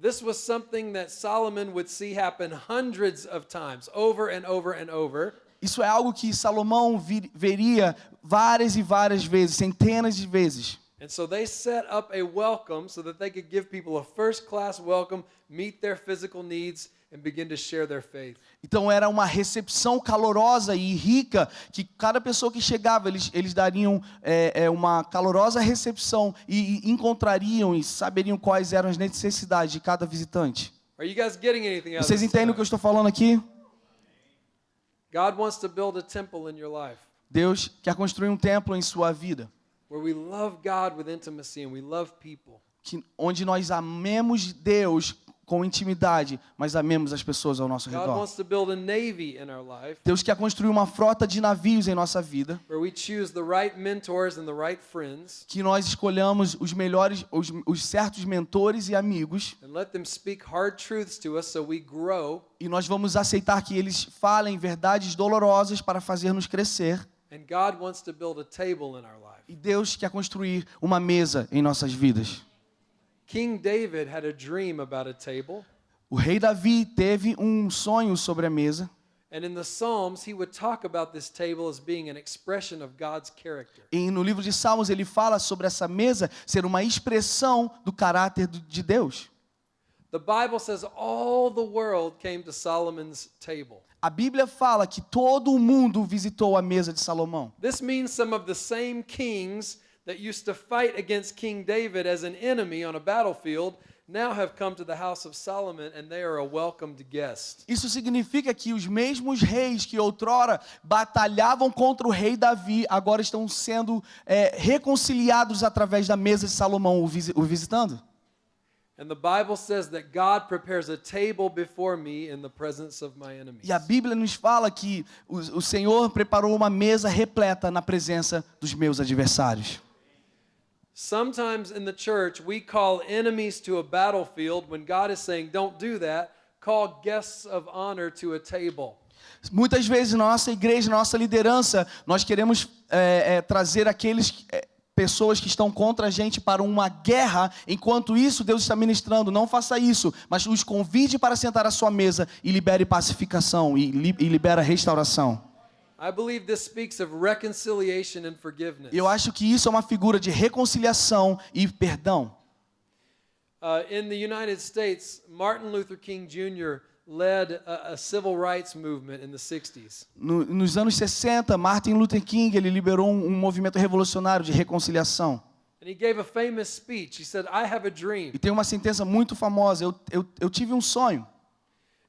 This was something that Solomon would see happen hundreds of times, over and over and over. Isso é algo que Salomão vi- veria várias e várias vezes, centenas de vezes. And so they set up a welcome so that they could give people a first class welcome, meet their physical needs, and begin to share their faith. Então era uma recepção calorosa e rica que cada pessoa que chegava eles, eles dariam é, é, uma calorosa recepção e, e encontrariam e saberiam quais eram as necessidades de cada visitante. Are you guys getting anything out of Vocês entendem o que eu estou falando aqui? God wants to build a temple in your life Deus quer construir um templo em sua vida, where we love God with intimacy and we love people. que, onde nós amemos Deus com intimidade, mas amemos as pessoas ao nosso God redor. wants to build a navy in our life Deus quer construir uma frota de navios em nossa vida, que nós escolhamos os melhores, os, os certos mentores e amigos, and let them speak hard truths to us so we grow e nós vamos aceitar que eles falem verdades dolorosas para fazer-nos crescer. And God wants to build a table in our life. E Deus quer construir uma mesa em nossas vidas. King David had a dream about a table, O rei Davi teve um sonho sobre a mesa, and in the Psalms, he would talk about this table as being an expression of God's character. e no livro de Salmos ele fala sobre essa mesa ser uma expressão do caráter de Deus. The Bible says all the world came to Solomon's table. A Bíblia fala que todo o mundo visitou a mesa de Salomão. This means some of the same kings that used to fight against King David as an enemy on a battlefield now have come to the house of Solomon and they are a welcomed guest. Isso significa que os mesmos reis que outrora batalhavam contra o rei Davi agora estão sendo é, reconciliados através da mesa de Salomão, o, visi- o visitando. And the Bible says that God prepares a table before me in the presence of my enemies. E a Bíblia nos fala que o, o Senhor preparou uma mesa repleta na presença dos meus adversários. Sometimes in the church, we call enemies to a battlefield when God is saying, don't do that. Call guests of honor to a table. Muitas vezes na nossa igreja, nossa liderança, nós queremos é, é, trazer aqueles é, pessoas que estão contra a gente para uma guerra. Enquanto isso, Deus está ministrando. Não faça isso, mas os convide para sentar à sua mesa e libere pacificação e, li, e libera restauração. I believe this speaks of reconciliation and forgiveness. Eu acho que isso é uma figura de reconciliação e perdão. Uh, in the United States, Martin Luther King Jr. led a, a civil rights movement in the 60s. No- nos anos 60, Martin Luther King ele liberou um, um movimento revolucionário de reconciliação. And he gave a famous speech. He said, I have a dream. E tem uma sentença muito famosa. Eu, eu, eu tive um sonho.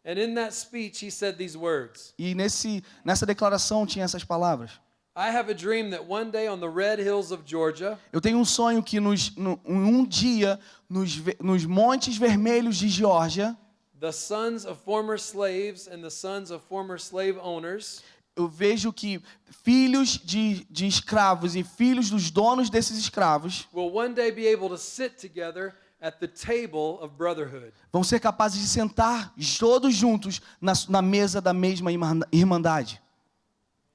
And in that speech, he said these words E nesse, nessa declaração tinha essas palavras. I have a dream that one day on the red hills of Georgia, Eu tenho um sonho que nos, no, um dia, nos, nos montes vermelhos de Geórgia, the sons of former slaves and the sons of former slave owners eu vejo que filhos de, de escravos e filhos dos donos desses escravos will one day be able to sit together at the table of brotherhood. vão ser capazes de sentar todos juntos na, na mesa da mesma irman- irmandade.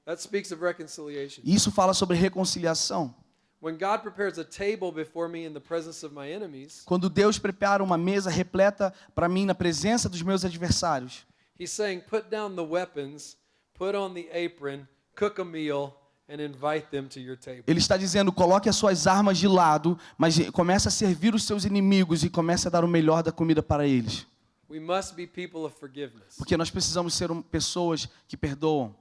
That speaks of reconciliation. Isso fala sobre reconciliação. When God prepares a table before me in the presence of my enemies, Quando Deus prepara uma mesa repleta para mim na presença dos meus adversários, He's saying, put down the weapons, put on the apron, cook a meal, and invite them to your table. Ele está dizendo: coloque as suas armas de lado, mas comece a servir os seus inimigos e comece a dar o melhor da comida para eles. We must be people of forgiveness. Porque nós precisamos ser pessoas que perdoam.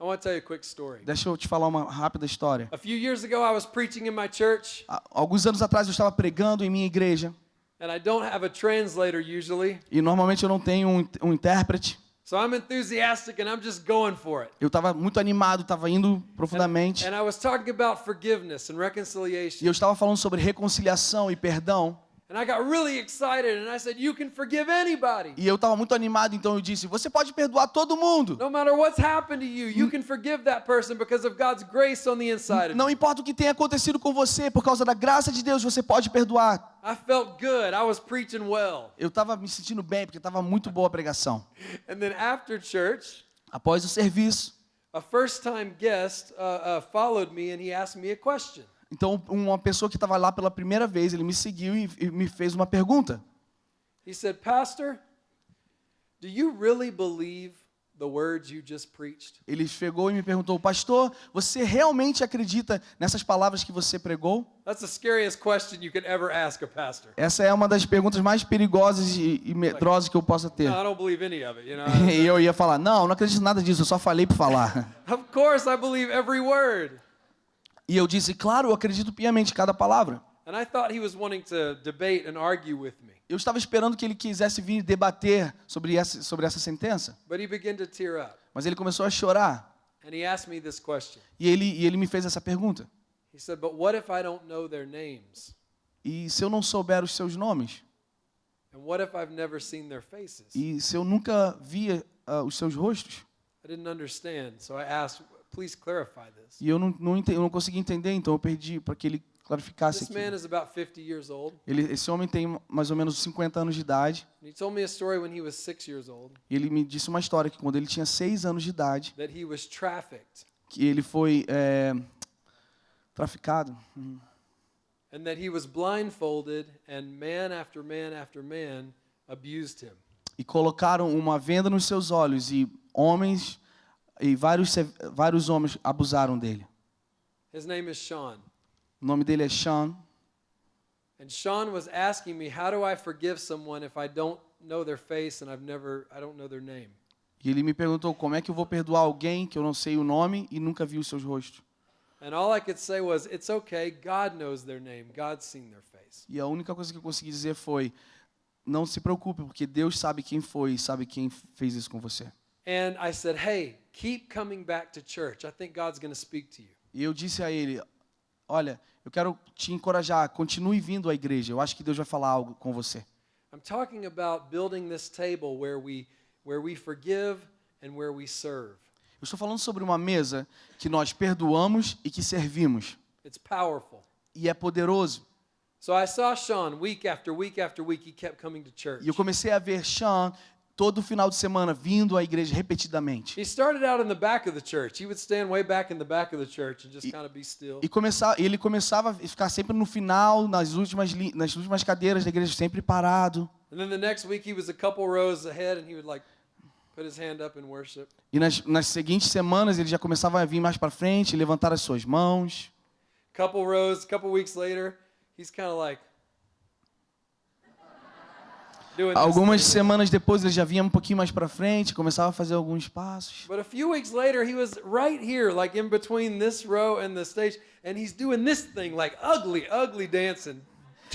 I want to tell you a quick story. Deixa eu te falar uma rápida história. A few years ago, I was preaching in my church, Há- Alguns anos atrás eu estava pregando em minha igreja and I don't have a translator usually. e normalmente eu não tenho um, um intérprete. So I'm enthusiastic and I'm just going for it. Eu estava muito animado, estava indo profundamente. And I was talking about forgiveness and E reconciliation. eu estava falando sobre reconciliação e perdão. And I got really excited and I said, You can forgive anybody. E eu estava muito animado, então eu disse: Você pode perdoar todo mundo. No matter what's happened to you, you can forgive that person because of God's grace on the inside of Não importa o que tenha acontecido com você, por causa da graça de Deus, você pode perdoar. I felt good. I was preaching well. Eu estava me sentindo bem, porque estava muito boa a pregação. And then after church, Após o serviço, a first time guest uh, uh, followed me and he asked me a question. Então uma pessoa que estava lá pela primeira vez, ele me seguiu e, e me fez uma pergunta. He said, Pastor, do you really believe the words you just preached? Ele chegou e me perguntou: Pastor, você realmente acredita nessas palavras que você pregou? That's the scariest question you could ever ask a pastor. Essa é uma das perguntas mais perigosas e, e medrosas que eu possa ter. No, I don't believe any of it, you know. [laughs] E eu ia falar: Não, não acredito nada disso, eu só falei por falar. of course, I believe every word. E eu disse: Claro, eu acredito piamente em cada palavra. And I thought he was wanting to debate and argue with me. Eu estava esperando que ele quisesse vir debater sobre essa, sobre essa sentença, But he began to tear up. mas ele começou a chorar. And he asked me this question. E ele, e ele me fez essa pergunta: He said, But what if I don't know their names? E se eu não souber os seus nomes? And what if I've never seen their faces? E se eu nunca via ah, os seus rostos? I didn't understand. So I asked, Please clarify this. E eu não, não, ente- eu não consegui entender, então eu perdi para que ele clarificasse This man aqui. is about 50 years old. Ele, esse homem tem mais ou menos 50 anos de idade. And he told me a story when he was six years old E ele me disse uma história que quando ele tinha 6 anos de idade, that he was trafficked que ele foi é, traficado. Hum. and that he was blindfolded, and man after man after man abused him. E colocaram uma venda nos seus olhos e homens e vários vários homens abusaram dele. His name is Sean. O nome dele é Sean. And Sean was asking me, How do I forgive someone if I don't know their face and I've never, I don't know their name? E ele me perguntou como é que eu vou perdoar alguém que eu não sei o nome e nunca vi os seus rostos. And all I could say was, It's okay. God knows their name. God's seen their face. E a única coisa que eu consegui dizer foi: não se preocupe, porque Deus sabe quem foi e sabe quem fez isso com você. And I said, Hey, keep coming back to church. I think God's going to speak to you. E eu disse a ele: olha, eu quero te encorajar, continue vindo à igreja. Eu acho que Deus vai falar algo com você. I'm talking about building this table where we, where we forgive and where we serve. Eu estou falando sobre uma mesa que nós perdoamos e que servimos. It's powerful. E é poderoso. So I saw Sean week after week after week. He kept coming to church. E eu comecei a ver Sean todo final de semana vindo à igreja repetidamente. E começar, ele começava a ficar sempre no final, nas últimas, nas últimas cadeiras da igreja, sempre parado. And then the next week he was a couple rows ahead and he would like put his hand up in worship. E nas, nas seguintes semanas ele já começava a vir mais para frente, levantar as suas mãos. Couple rows, couple weeks later, he's kind of like Algumas semanas depois ele já vinha um pouquinho mais para frente, começava a fazer alguns passos. But a few weeks later, he was right here, like in between this row and the stage, and he's doing this thing, like ugly, ugly dancing.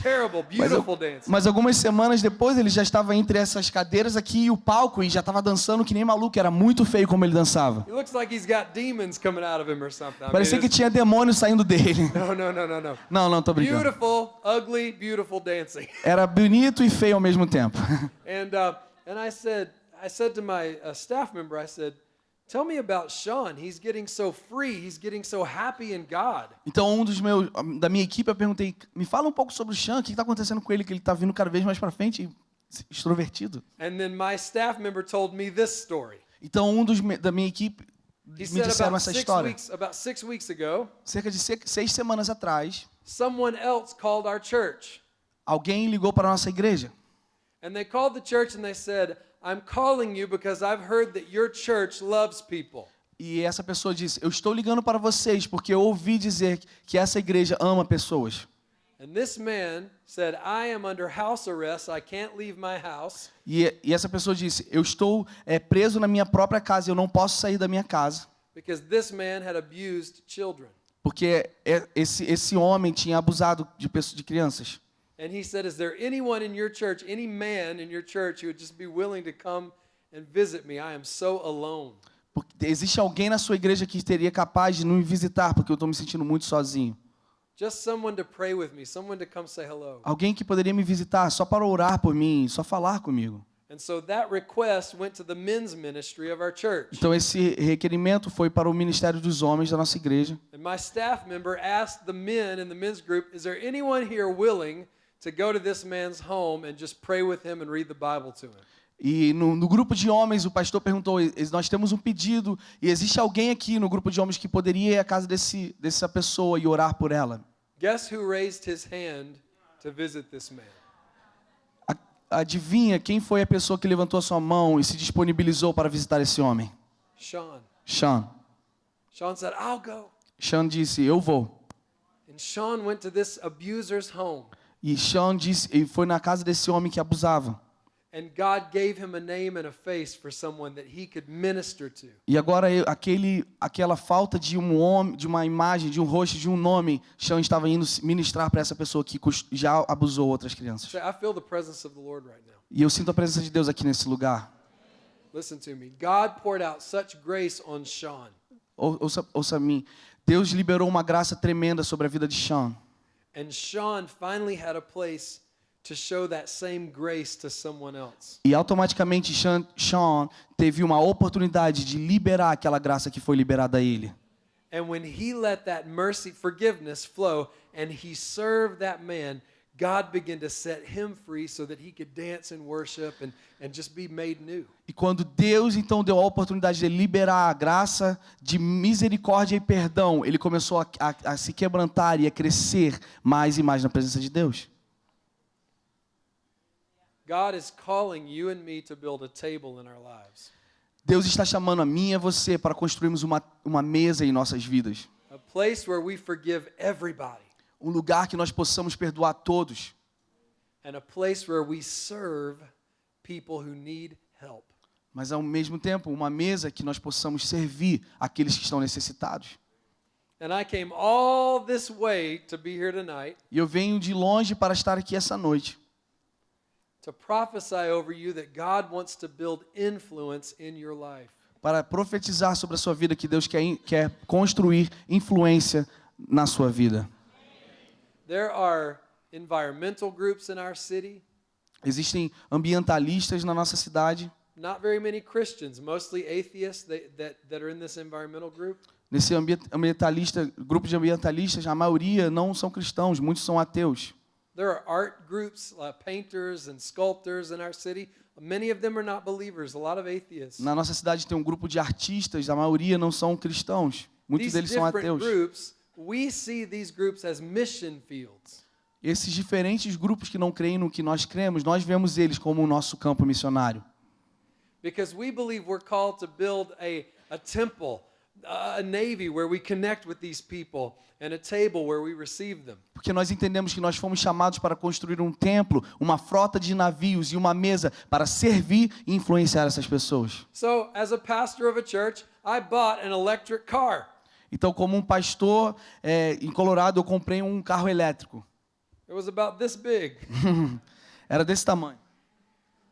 Terrible, Mas, beautiful al- dancing. mas algumas semanas depois ele já estava entre essas cadeiras aqui e o palco e já estava dançando que nem maluco, era muito feio como ele dançava. He looks like he's got demons coming out of him or something. I mean, Parecia que tinha demônio saindo dele. [laughs] no, no, no, no, no. Não, não, tô brincando. Beautiful, ugly, beautiful dancing. [laughs] Era bonito e feio ao mesmo tempo. [laughs] And uh, and I said, I said to my uh, staff member, I said, "Tell me about Sean. He's getting so free. He's getting so happy in God." Então um dos meus da minha equipe eu perguntei, me fala um pouco sobre o Sean, o que está acontecendo com ele que ele está vindo cada vez mais para frente, extrovertido. And then my staff member told me this story. Então um dos da minha equipe He me disseram essa história. weeks about six weeks ago, Cerca de se- seis semanas atrás, someone else called our church. alguém ligou para a nossa igreja And they called the church and they said, I'm calling you because I've heard that your church loves people. e essa pessoa disse: Eu estou ligando para vocês porque eu ouvi dizer que essa igreja ama pessoas. And this man said, I am under house arrest. I can't leave my house. E, e essa pessoa disse: Eu estou é, preso na minha própria casa, eu não posso sair da minha casa Because this man had abused children. porque é- esse esse homem tinha abusado de de crianças. And he said, Is there anyone in your church, any man in your church who would just be willing to come and visit me? I am so alone. Porque existe alguém na sua igreja que teria capaz de me visitar porque eu estou me sentindo muito sozinho. Just someone to pray with me, someone to come say hello. Alguém que poderia me visitar só para orar por mim, só falar comigo. And so that request went to the men's ministry of our church. Então esse requerimento foi para o ministério dos homens da nossa igreja. And my staff member asked the men in the men's group, Is there anyone here willing to go to this man's home and just pray with him and read the Bible to him? E no, no grupo de homens, o pastor perguntou: "E- Nós temos um pedido, e existe alguém aqui no grupo de homens que poderia ir à casa desse, dessa pessoa e orar por ela? Guess who raised his hand to visit this man? A- adivinha quem foi a pessoa que levantou a sua mão e se disponibilizou para visitar esse homem? Sean. Sean. Sean said, I'll go. Sean disse: Eu vou. And Sean went to this abuser's home. E Sean disse, e foi na casa desse homem que abusava. E agora aquele, aquela falta de um homem, de uma imagem, de um rosto, de um nome, Sean estava indo ministrar para essa pessoa que já abusou outras crianças. E eu sinto a presença de Deus aqui nesse lugar. Listen to me. God poured out such grace on Sean. Ou- Ouça, ouça a mim. Deus liberou uma graça tremenda sobre a vida de Sean. E automaticamente Sean, Sean teve uma oportunidade de liberar aquela graça que foi liberada a ele. And when he let that mercy, forgiveness flow, and he served that man, God began to set him free so that he could dance and worship and, and just be made new. E quando Deus então deu a oportunidade de liberar a graça de misericórdia e perdão, ele começou a, a- a se quebrantar e a crescer mais e mais na presença de Deus. God is calling you and me to build a table in our lives, Deus está chamando a mim e a você para construirmos uma, uma mesa em nossas vidas. a place where we forgive everybody, Um lugar que nós possamos perdoar todos. and a place where we serve people who need help. Mas ao mesmo tempo, uma mesa que nós possamos servir aqueles que estão necessitados. And I came all this way to be here tonight E eu venho de longe para estar aqui essa noite. to prophesy over you that God wants to build influence in your life. Para profetizar sobre a sua vida que Deus quer, quer construir influência na sua vida. There are environmental groups in our city, Existem ambientalistas na nossa cidade. not very many Christians, mostly atheists that, that, that are in this environmental group. Nesse ambi- ambientalista, grupo de ambientalistas, a maioria não são cristãos, muitos são ateus. There are art groups, uh, painters and sculptors in our city. Many of them are not believers, a lot of atheists. Na nossa cidade tem um grupo de artistas, a maioria não são cristãos. Muitos These deles são ateus. groups, we see these groups as mission fields. Esses diferentes grupos que não creem no que nós cremos, nós vemos eles como o nosso campo missionário. Because we believe we're called to build a, a temple, a navy where we connect with these people, and a table where we receive them. Porque nós entendemos que nós fomos chamados para construir um templo, uma frota de navios e uma mesa para servir e influenciar essas pessoas. So, as a pastor of a church, I bought an electric car. Então, como um pastor é, em Colorado, eu comprei um carro elétrico. It was about this big. [laughs] Era desse tamanho.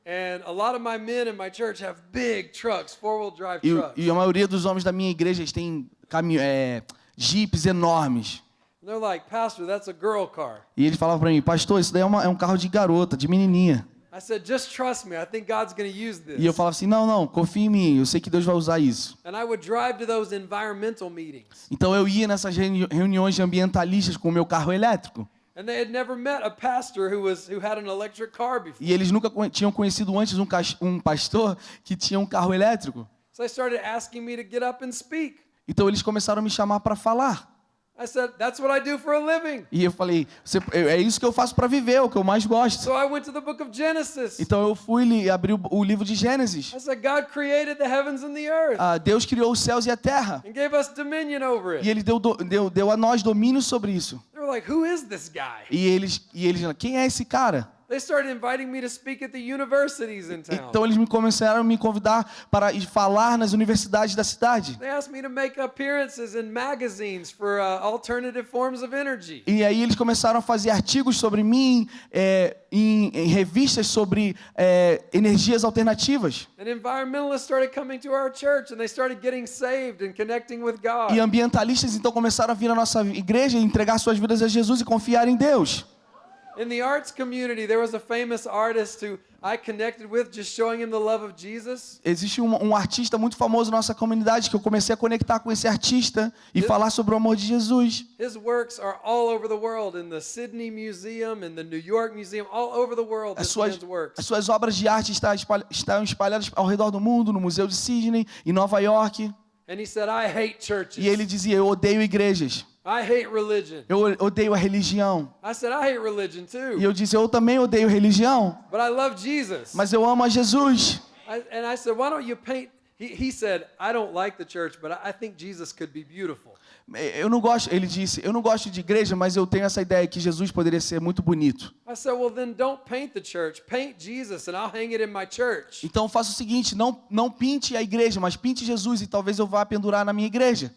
And a lot of my men in my church have big trucks, four wheel drive E, trucks. e a maioria dos homens da minha igreja eles têm caminho, é, jipes enormes. Like, Pastor, that's a girl car. E ele falava para mim, pastor, isso daí é, uma- é um carro de garota, de menininha. I said, just trust me. I think God's going to use this. E eu falava assim, não, não, confia em mim, eu sei que Deus vai usar isso. And I would drive to those environmental meetings. Então eu ia nessas reuni- reuniões de ambientalistas com o meu carro elétrico. And they had never met a pastor who was who had an electric car before. E eles nunca tinham conhecido antes um, um pastor que tinha um carro elétrico. So they started asking me to get up and speak. Então eles começaram a me chamar para falar. I said, that's what I do for a living. E eu falei, "Você- eu- é isso que eu faço para viver, é o que eu mais gosto. So I went to the book of Genesis. Então eu fui e abri o, livro de Gênesis. I said, God created the heavens and the earth Ah, Deus criou os céus e a terra. and gave us dominion over E it. ele deu, deu, deu a nós domínio sobre isso. They were like, who is this guy? E eles, e eles, quem é esse cara? They started inviting me to speak at the universities in town. Então eles me começaram a me convidar para ir falar nas universidades da cidade. They asked me to make appearances in magazines for alternative forms of energy. E aí eles começaram a fazer artigos sobre mim é, em, em revistas sobre é, energias alternativas. And environmentalists started coming to our church and they started getting saved and connecting with God. E ambientalistas então começaram a vir à nossa igreja e entregar suas vidas a Jesus e confiar em Deus. In the arts community, there was a famous artist who I connected with just showing him the love of Jesus. Existe um, um artista muito famoso na nossa comunidade que eu comecei a conectar com esse artista e falar sobre o amor de Jesus. His works are all over the world in the Sydney Museum, in the New York Museum, all over the world. As suas, works. as suas obras de arte está espalha- estão espalhadas ao redor do mundo, no Museu de Sydney, em Nova York. And he said, I hate churches. E ele dizia: Eu odeio igrejas. I hate religion. Eu odeio a religião. I said, I hate religion E too, eu disse, eu também odeio religião, but I love Jesus. mas eu amo a Jesus. And I said, why don't you paint? He, said, I don't like the church, but I, think Jesus could be beautiful. Eu não gosto, ele disse, eu não gosto de igreja, mas eu tenho essa ideia que Jesus poderia ser muito bonito. I said, well, then don't paint the church. Paint Jesus, and I'll hang it in my church. Então faça o seguinte, não, não pinte a igreja, mas pinte Jesus e talvez eu vá pendurar na minha igreja.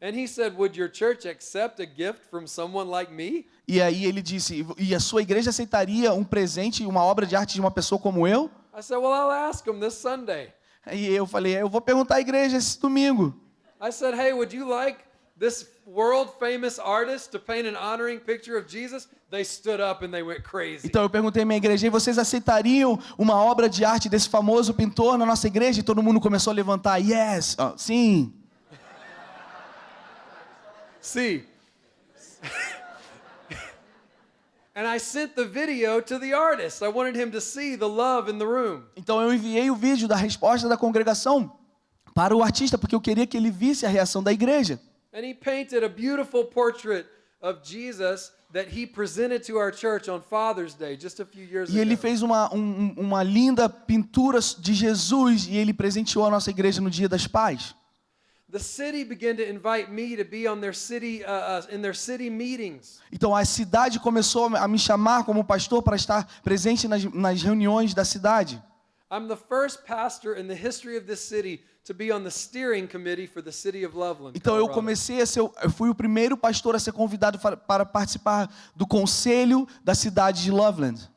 And he said, would your church accept a gift from someone like me? E aí ele disse, e a sua igreja aceitaria um presente, uma obra de arte de uma pessoa como eu? I said, well, I'll ask this Sunday. E eu falei, eu vou perguntar à igreja esse domingo. I said, hey, would you like this world famous artist to paint an honoring picture of Jesus? They stood up and they went crazy. Então eu perguntei à minha igreja, e vocês aceitariam uma obra de arte desse famoso pintor na nossa igreja? E todo mundo começou a levantar, yes, Ah, sim. See. [laughs] and I sent the video to the artist. I wanted him to see the love in the room. Então eu enviei o vídeo da resposta da congregação para o artista, porque eu queria que ele visse a reação da igreja. And he painted a beautiful portrait of Jesus that he presented to our church on Father's Day just a few years E ele ago. fez uma, um- uma linda pintura de Jesus e ele presenteou a nossa igreja no Dia das Pais. Então a cidade começou a me chamar como pastor para estar presente nas, nas reuniões da cidade. I'm the first pastor in the history of this city to be on the steering committee for the city of Loveland. Então eu comecei a ser, eu fui o primeiro pastor a ser convidado para participar do conselho da cidade de Loveland.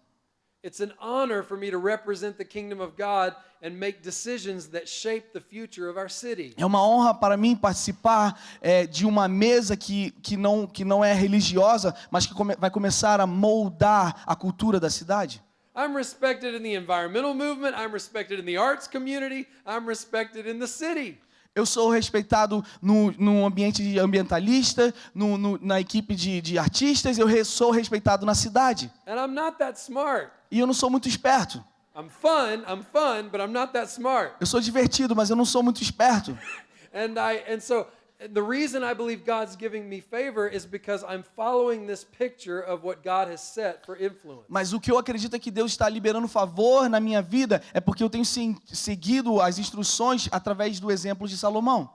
It's an honor for me to represent the kingdom of God and make decisions that shape the future of our city. É uma honra para mim participar é, de uma mesa que, que, não, que não é religiosa, mas que come- vai começar a moldar a cultura da cidade. I'm respected in the environmental movement, I'm respected in the arts community, I'm respected in the city. Eu sou respeitado no, no ambiente de ambientalista, no, no- na equipe de, de artistas, eu re- sou respeitado na cidade. And I'm not that smart. E eu não sou muito esperto. I'm fun, I'm fun, but I'm not that smart. Eu sou divertido, mas eu não sou muito esperto. [laughs] And I and so the reason I believe God's giving me favor is because I'm following this picture of what God has set for influence. Mas o que eu acredito é que Deus está liberando favor na minha vida é porque eu tenho seguido as instruções através do exemplo de Salomão.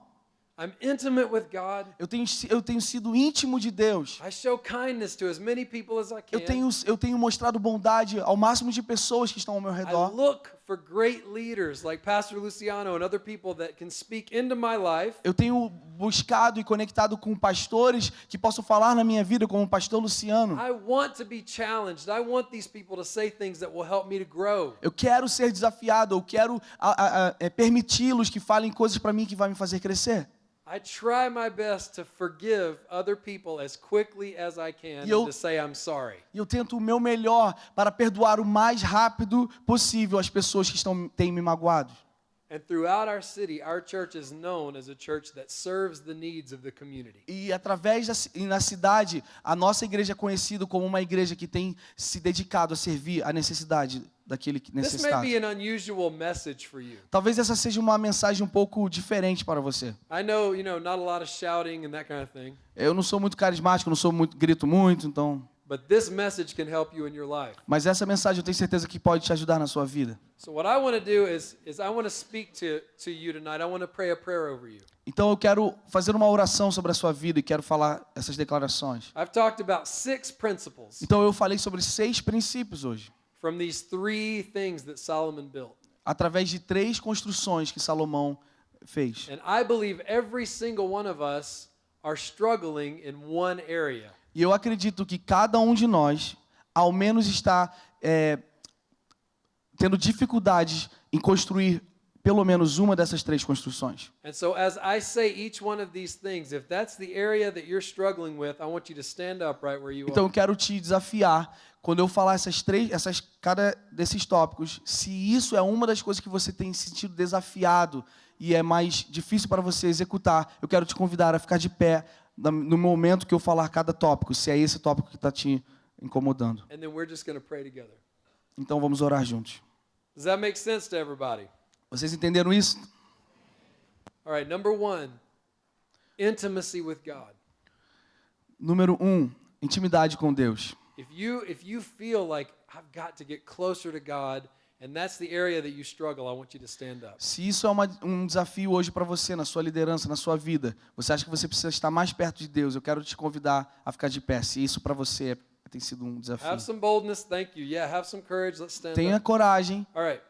I'm intimate with God. Eu tenho, eu tenho sido íntimo de Deus. I show kindness to as many people as I can. Eu tenho, eu tenho mostrado bondade ao máximo de pessoas que estão ao meu I redor. look for great leaders like Pastor Luciano and other people that can speak into my life Eu tenho buscado e conectado com pastores que possam falar na minha vida, como o pastor Luciano. I want to be challenged. I want these people to say things that will help me to grow. Eu quero ser desafiado, eu quero é, permiti-los que falem coisas para mim que vai me fazer crescer. I try my best to forgive other people as quickly as I can E eu- and to say I'm sorry. E eu tento o meu melhor para perdoar o mais rápido possível as pessoas que estão, têm me magoado. E através da e na cidade, a nossa igreja é conhecida como uma igreja que tem se dedicado a servir a necessidade daquele que This may necessita. be an unusual message for you. Talvez essa seja uma mensagem um pouco diferente para você. I know, you know, not a lot of shouting and that kind of thing, Eu não sou muito carismático, não sou muito grito muito, então. But this message can help you in your life. Mas essa mensagem eu tenho certeza que pode te ajudar na sua vida. So what I want to do is is I want to speak to to you tonight. I want to pray a prayer over you. Então eu quero fazer uma oração sobre a sua vida e quero falar essas declarações. I've talked about six principles Então eu falei sobre seis princípios hoje, from these three things that Solomon built. através de três construções que Salomão fez. And I believe every single one of us are struggling in one area. E eu acredito que cada um de nós, ao menos, está é, tendo dificuldades em construir pelo menos uma dessas três construções. And so as I say each one of these things, if that's the area that you're struggling with, I want you to stand up right where you Então eu quero te desafiar quando eu falar essas três, essas cada desses tópicos, se isso é uma das coisas que você tem se sentido desafiado e é mais difícil para você executar, eu quero te convidar a ficar de pé no momento que eu falar cada tópico, se é esse tópico que está te incomodando. And then we're just going to pray together. Então vamos orar juntos. Does that make sense to everybody? Vocês entenderam isso? All right, number one, intimacy with God. Número um, intimidade com Deus. If you if you feel like I've got to get closer to God and that's the area that you struggle, I want you to stand up. Se isso é uma- um desafio hoje para você, na sua liderança, na sua vida, você acha que você precisa estar mais perto de Deus, eu quero te convidar a ficar de pé. Se isso para você é- tem sido um desafio. Have some boldness, thank you. Yeah, have some courage. Let's stand Tenha up. coragem All right.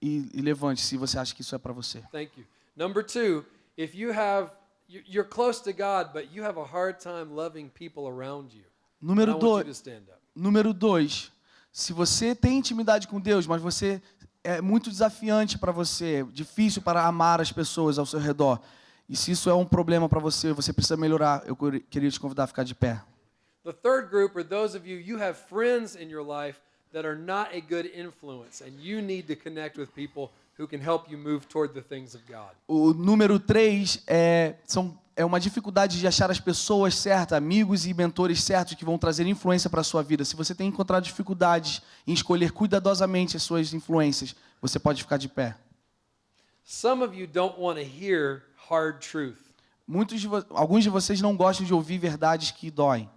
e, e levante se você acha que isso é para você. Thank you. Number two, if you have, you- you're close to God, but you have a hard time loving people around you. Número want you to dois, stand up. número dois, se você tem intimidade com Deus, mas você é muito desafiante para você, difícil para amar as pessoas ao seu redor, e se isso é um problema para você, você precisa melhorar, eu queria- te convidar a ficar de pé. The third group are those of you, you have friends in your life that are not a good influence, and you need to connect with people who can help you move toward the things of God. O número três é, são, é uma dificuldade de achar as pessoas certas, amigos e mentores certos que vão trazer influência para a sua vida. Se você tem encontrado dificuldades em escolher cuidadosamente as suas influências, você pode ficar de pé. Some of you don't want to hear hard truth. Muitos de alguns de vocês não gostam de ouvir verdades que doem.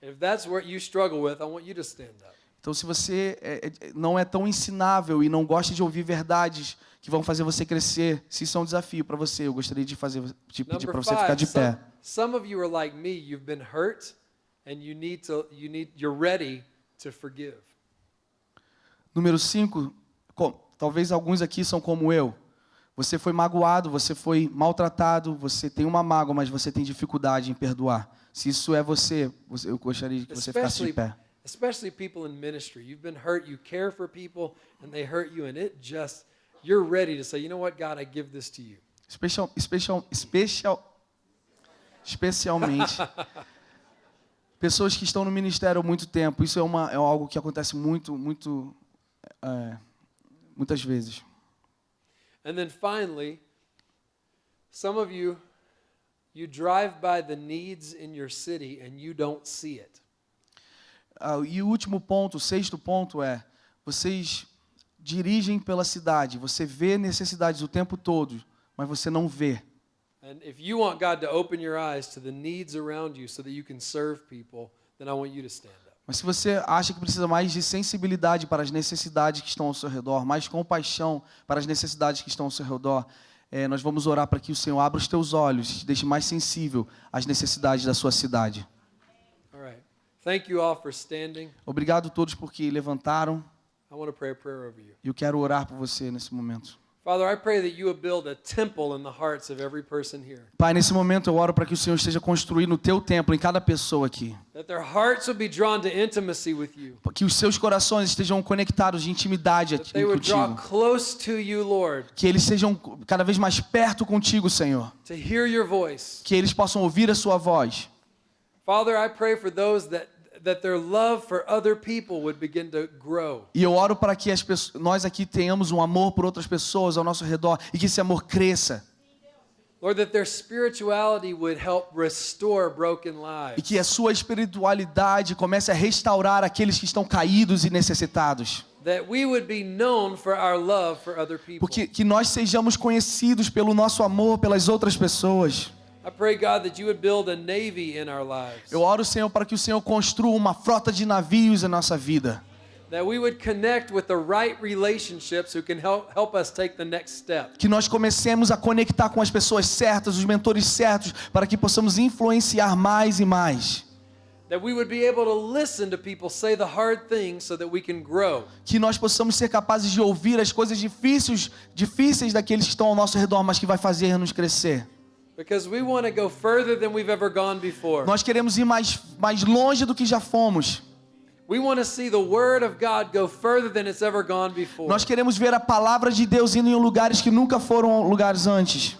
If that's what you struggle with, I want you to stand up. Então, se você é- é- não é tão ensinável e não gosta de ouvir verdades que vão fazer você crescer, se isso é um desafio para você, eu gostaria de fazer, de pedir para você ficar de pé. some of you are like me. You've been hurt, and you need to. You need. You're ready to forgive. Número 5, talvez alguns aqui são como eu. Você foi magoado, você foi maltratado, você tem uma mágoa, mas você tem dificuldade em perdoar. Se isso é você, eu gostaria que você ficasse de pé. Especially people in ministry. You've been hurt. You care for people, and they hurt you, and it just. You're ready to say, you know what, God, I give this to you. Especial, especial, especial, especialmente [laughs] pessoas que estão no ministério há muito tempo. Isso é, uma, é algo que acontece muito, muito, é, muitas vezes. And then finally, some of you, you drive by the needs in your city and you don't see it. Ah, e o último ponto, o sexto ponto é: vocês dirigem pela cidade, você vê necessidades o tempo todo, mas você não vê. And if you want God to open your eyes to the needs around you so that you can serve people, then I want you to stand up. Mas se você acha que precisa mais de sensibilidade para as necessidades que estão ao seu redor, mais compaixão para as necessidades que estão ao seu redor, eh, nós vamos orar para que o Senhor abra os teus olhos, te deixe mais sensível às necessidades da sua cidade. All right. Thank you all for standing. Obrigado a todos porque levantaram I want to pray a prayer over you. eu quero orar por você nesse momento. Father, I pray that you would build a temple in the hearts of every person here. Pai, nesse momento eu oro para que o Senhor esteja construindo o teu templo em cada pessoa aqui. That their hearts would be drawn to intimacy with you. Que os seus corações estejam conectados de intimidade That aqui they would draw contigo. close to you, Lord, Que eles sejam cada vez mais perto contigo, Senhor. to hear your voice. Que eles possam ouvir a sua voz. Father, I pray for those that that their love for other people would begin to grow. E eu oro para que as pessoas, nós aqui tenhamos um amor por outras pessoas ao nosso redor e que esse amor cresça. Lord, that their spirituality would help restore broken E lives. que a sua espiritualidade comece a restaurar aqueles que estão caídos e necessitados. That we would be known for our love for other people. Porque que nós sejamos conhecidos pelo nosso amor pelas outras pessoas. I pray, God, that you would build a navy in our lives. Eu oro, Senhor, para que o Senhor construa uma frota de navios em nossa vida. That we would connect with the right relationships who can help, help us take the next step. Que nós comecemos a conectar com as pessoas certas, os mentores certos, para que possamos influenciar mais e mais. That we would be able to listen to people say the hard things so that we can grow. Que nós possamos ser capazes de ouvir as coisas difíceis, difíceis daqueles que estão ao nosso redor, mas que vai fazer nos crescer. Because we want to go further than we've ever gone before. Nós queremos ir mais, mais longe do que já fomos. We want to see the Word of God go further than it's ever gone before. Nós queremos ver a palavra de Deus indo em lugares que nunca foram lugares antes.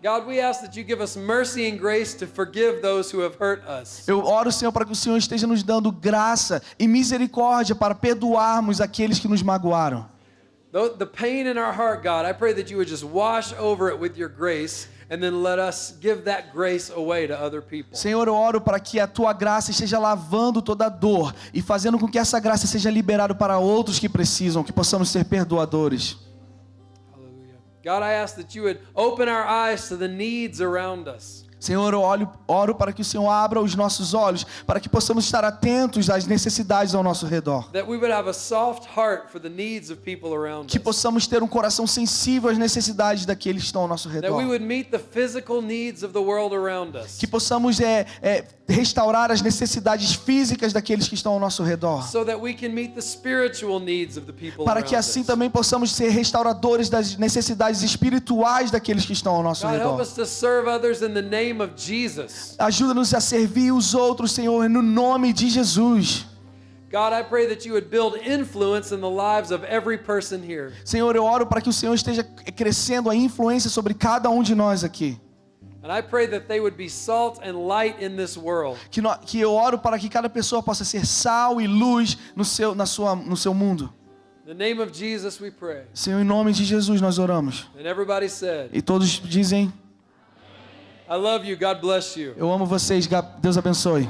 God, we ask that you give us mercy and grace to forgive those who have hurt us. Eu oro, Senhor, para que o Senhor esteja nos dando graça e misericórdia para perdoarmos aqueles que nos magoaram. The pain in our heart, God, I pray that you would just wash over it with your grace and then let us give that grace away to other people. Senhor, eu oro para que a tua graça esteja lavando toda a dor e fazendo com que essa graça seja liberada para outros que precisam, que possamos ser perdoadores. God, I ask that you would open our eyes to the needs around us. Senhor, eu olho, oro para que o Senhor abra os nossos olhos, para que possamos estar atentos às necessidades ao nosso redor. Que possamos ter um coração sensível às necessidades daqueles que estão ao nosso redor. Que possamos é, é, restaurar as necessidades físicas daqueles que estão ao nosso redor. Para que assim também possamos ser restauradores das necessidades espirituais daqueles que estão ao nosso redor. Ajuda-nos a servir os outros, Senhor, no nome de Jesus. God, I pray that you would build influence in the lives of every person here. Senhor, eu oro para que o Senhor esteja crescendo a influência sobre cada um de nós aqui. And I pray that they would be salt and light in this world. Que, nó- que eu oro para que cada pessoa possa ser sal e luz no seu, na sua, no seu mundo. In the name of Jesus, we pray. Senhor, em nome de Jesus nós oramos. And everybody said, E todos dizem: I love you. God bless you. Eu amo vocês, Deus abençoe.